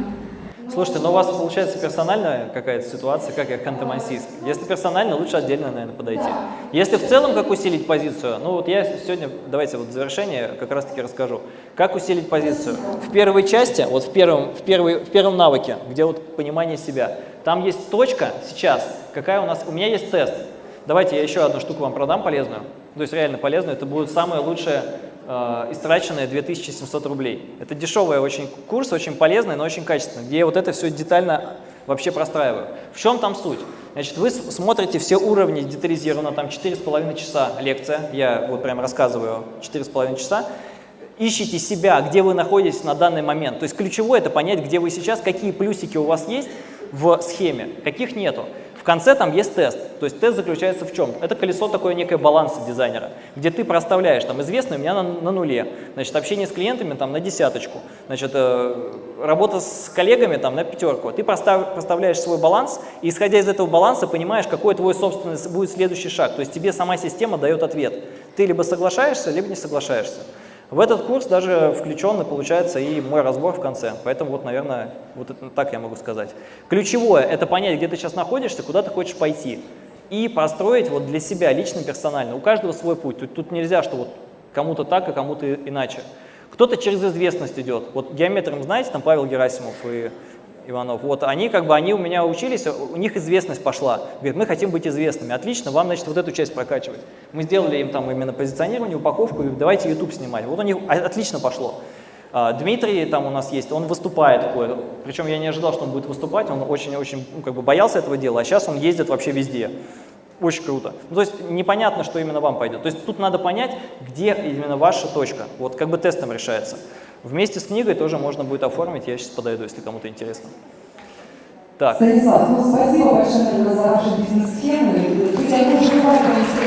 Слушайте, ну у вас получается персональная какая-то ситуация, как я Ханты-Мансийск. Если персонально, лучше отдельно, наверное, подойти. Если в целом, как усилить позицию, ну вот я сегодня, давайте вот в завершение как раз-таки расскажу. Как усилить позицию? В первой части, вот в первом, в, первой, в первом навыке, где вот понимание себя, там есть точка сейчас, какая у нас, у меня есть тест. Давайте я еще одну штуку вам продам полезную, то есть реально полезную, это будет самое лучшее э, истраченные 2700 рублей. Это дешевый очень курс, очень полезный, но очень качественный, где я вот это все детально вообще простраиваю. В чем там суть? Значит, вы смотрите все уровни детализированно, там 4,5 часа лекция, я вот прям рассказываю 4,5 часа, ищите себя, где вы находитесь на данный момент. То есть ключевое это понять, где вы сейчас, какие плюсики у вас есть в схеме, каких нету. Конце там есть тест. То есть тест заключается в чем? Это колесо такое некое баланса дизайнера, где ты проставляешь, там, известный у меня на, на нуле, значит, общение с клиентами там на десяточку, значит, э, работа с коллегами там на пятерку. Ты простав- проставляешь свой баланс, и исходя из этого баланса понимаешь, какой твой собственный будет следующий шаг. То есть тебе сама система дает ответ. Ты либо соглашаешься, либо не соглашаешься. В этот курс даже включен, получается, и мой разбор в конце. Поэтому вот, наверное, вот это, так я могу сказать. Ключевое – это понять, где ты сейчас находишься, куда ты хочешь пойти. И построить вот для себя, лично, персонально. У каждого свой путь. Тут, тут нельзя, что вот кому-то так, а кому-то иначе. Кто-то через известность идет. Вот геометром, знаете, там Павел Герасимов и Иванов, вот они как бы, они у меня учились, у них известность пошла. Говорят, мы хотим быть известными. Отлично, вам, значит, вот эту часть прокачивать. Мы сделали им там именно позиционирование, упаковку, и давайте YouTube снимать. Вот у них отлично пошло. А, Дмитрий там у нас есть, он выступает причем я не ожидал, что он будет выступать, он очень-очень ну, как бы боялся этого дела, а сейчас он ездит вообще везде. Очень круто. Ну, то есть непонятно, что именно вам пойдет. То есть тут надо понять, где именно ваша точка. Вот как бы тестом решается. Вместе с книгой тоже можно будет оформить, я сейчас подойду, если кому-то интересно. Так, Станислав, ну спасибо большое за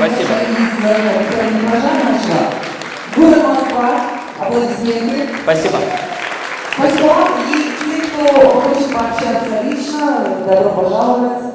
Спасибо. Из э, Днепрожа нашла. Город Москва. Аплодисменты. Спасибо. Спасибо вам. И те, кто хочет пообщаться лично, добро пожаловать.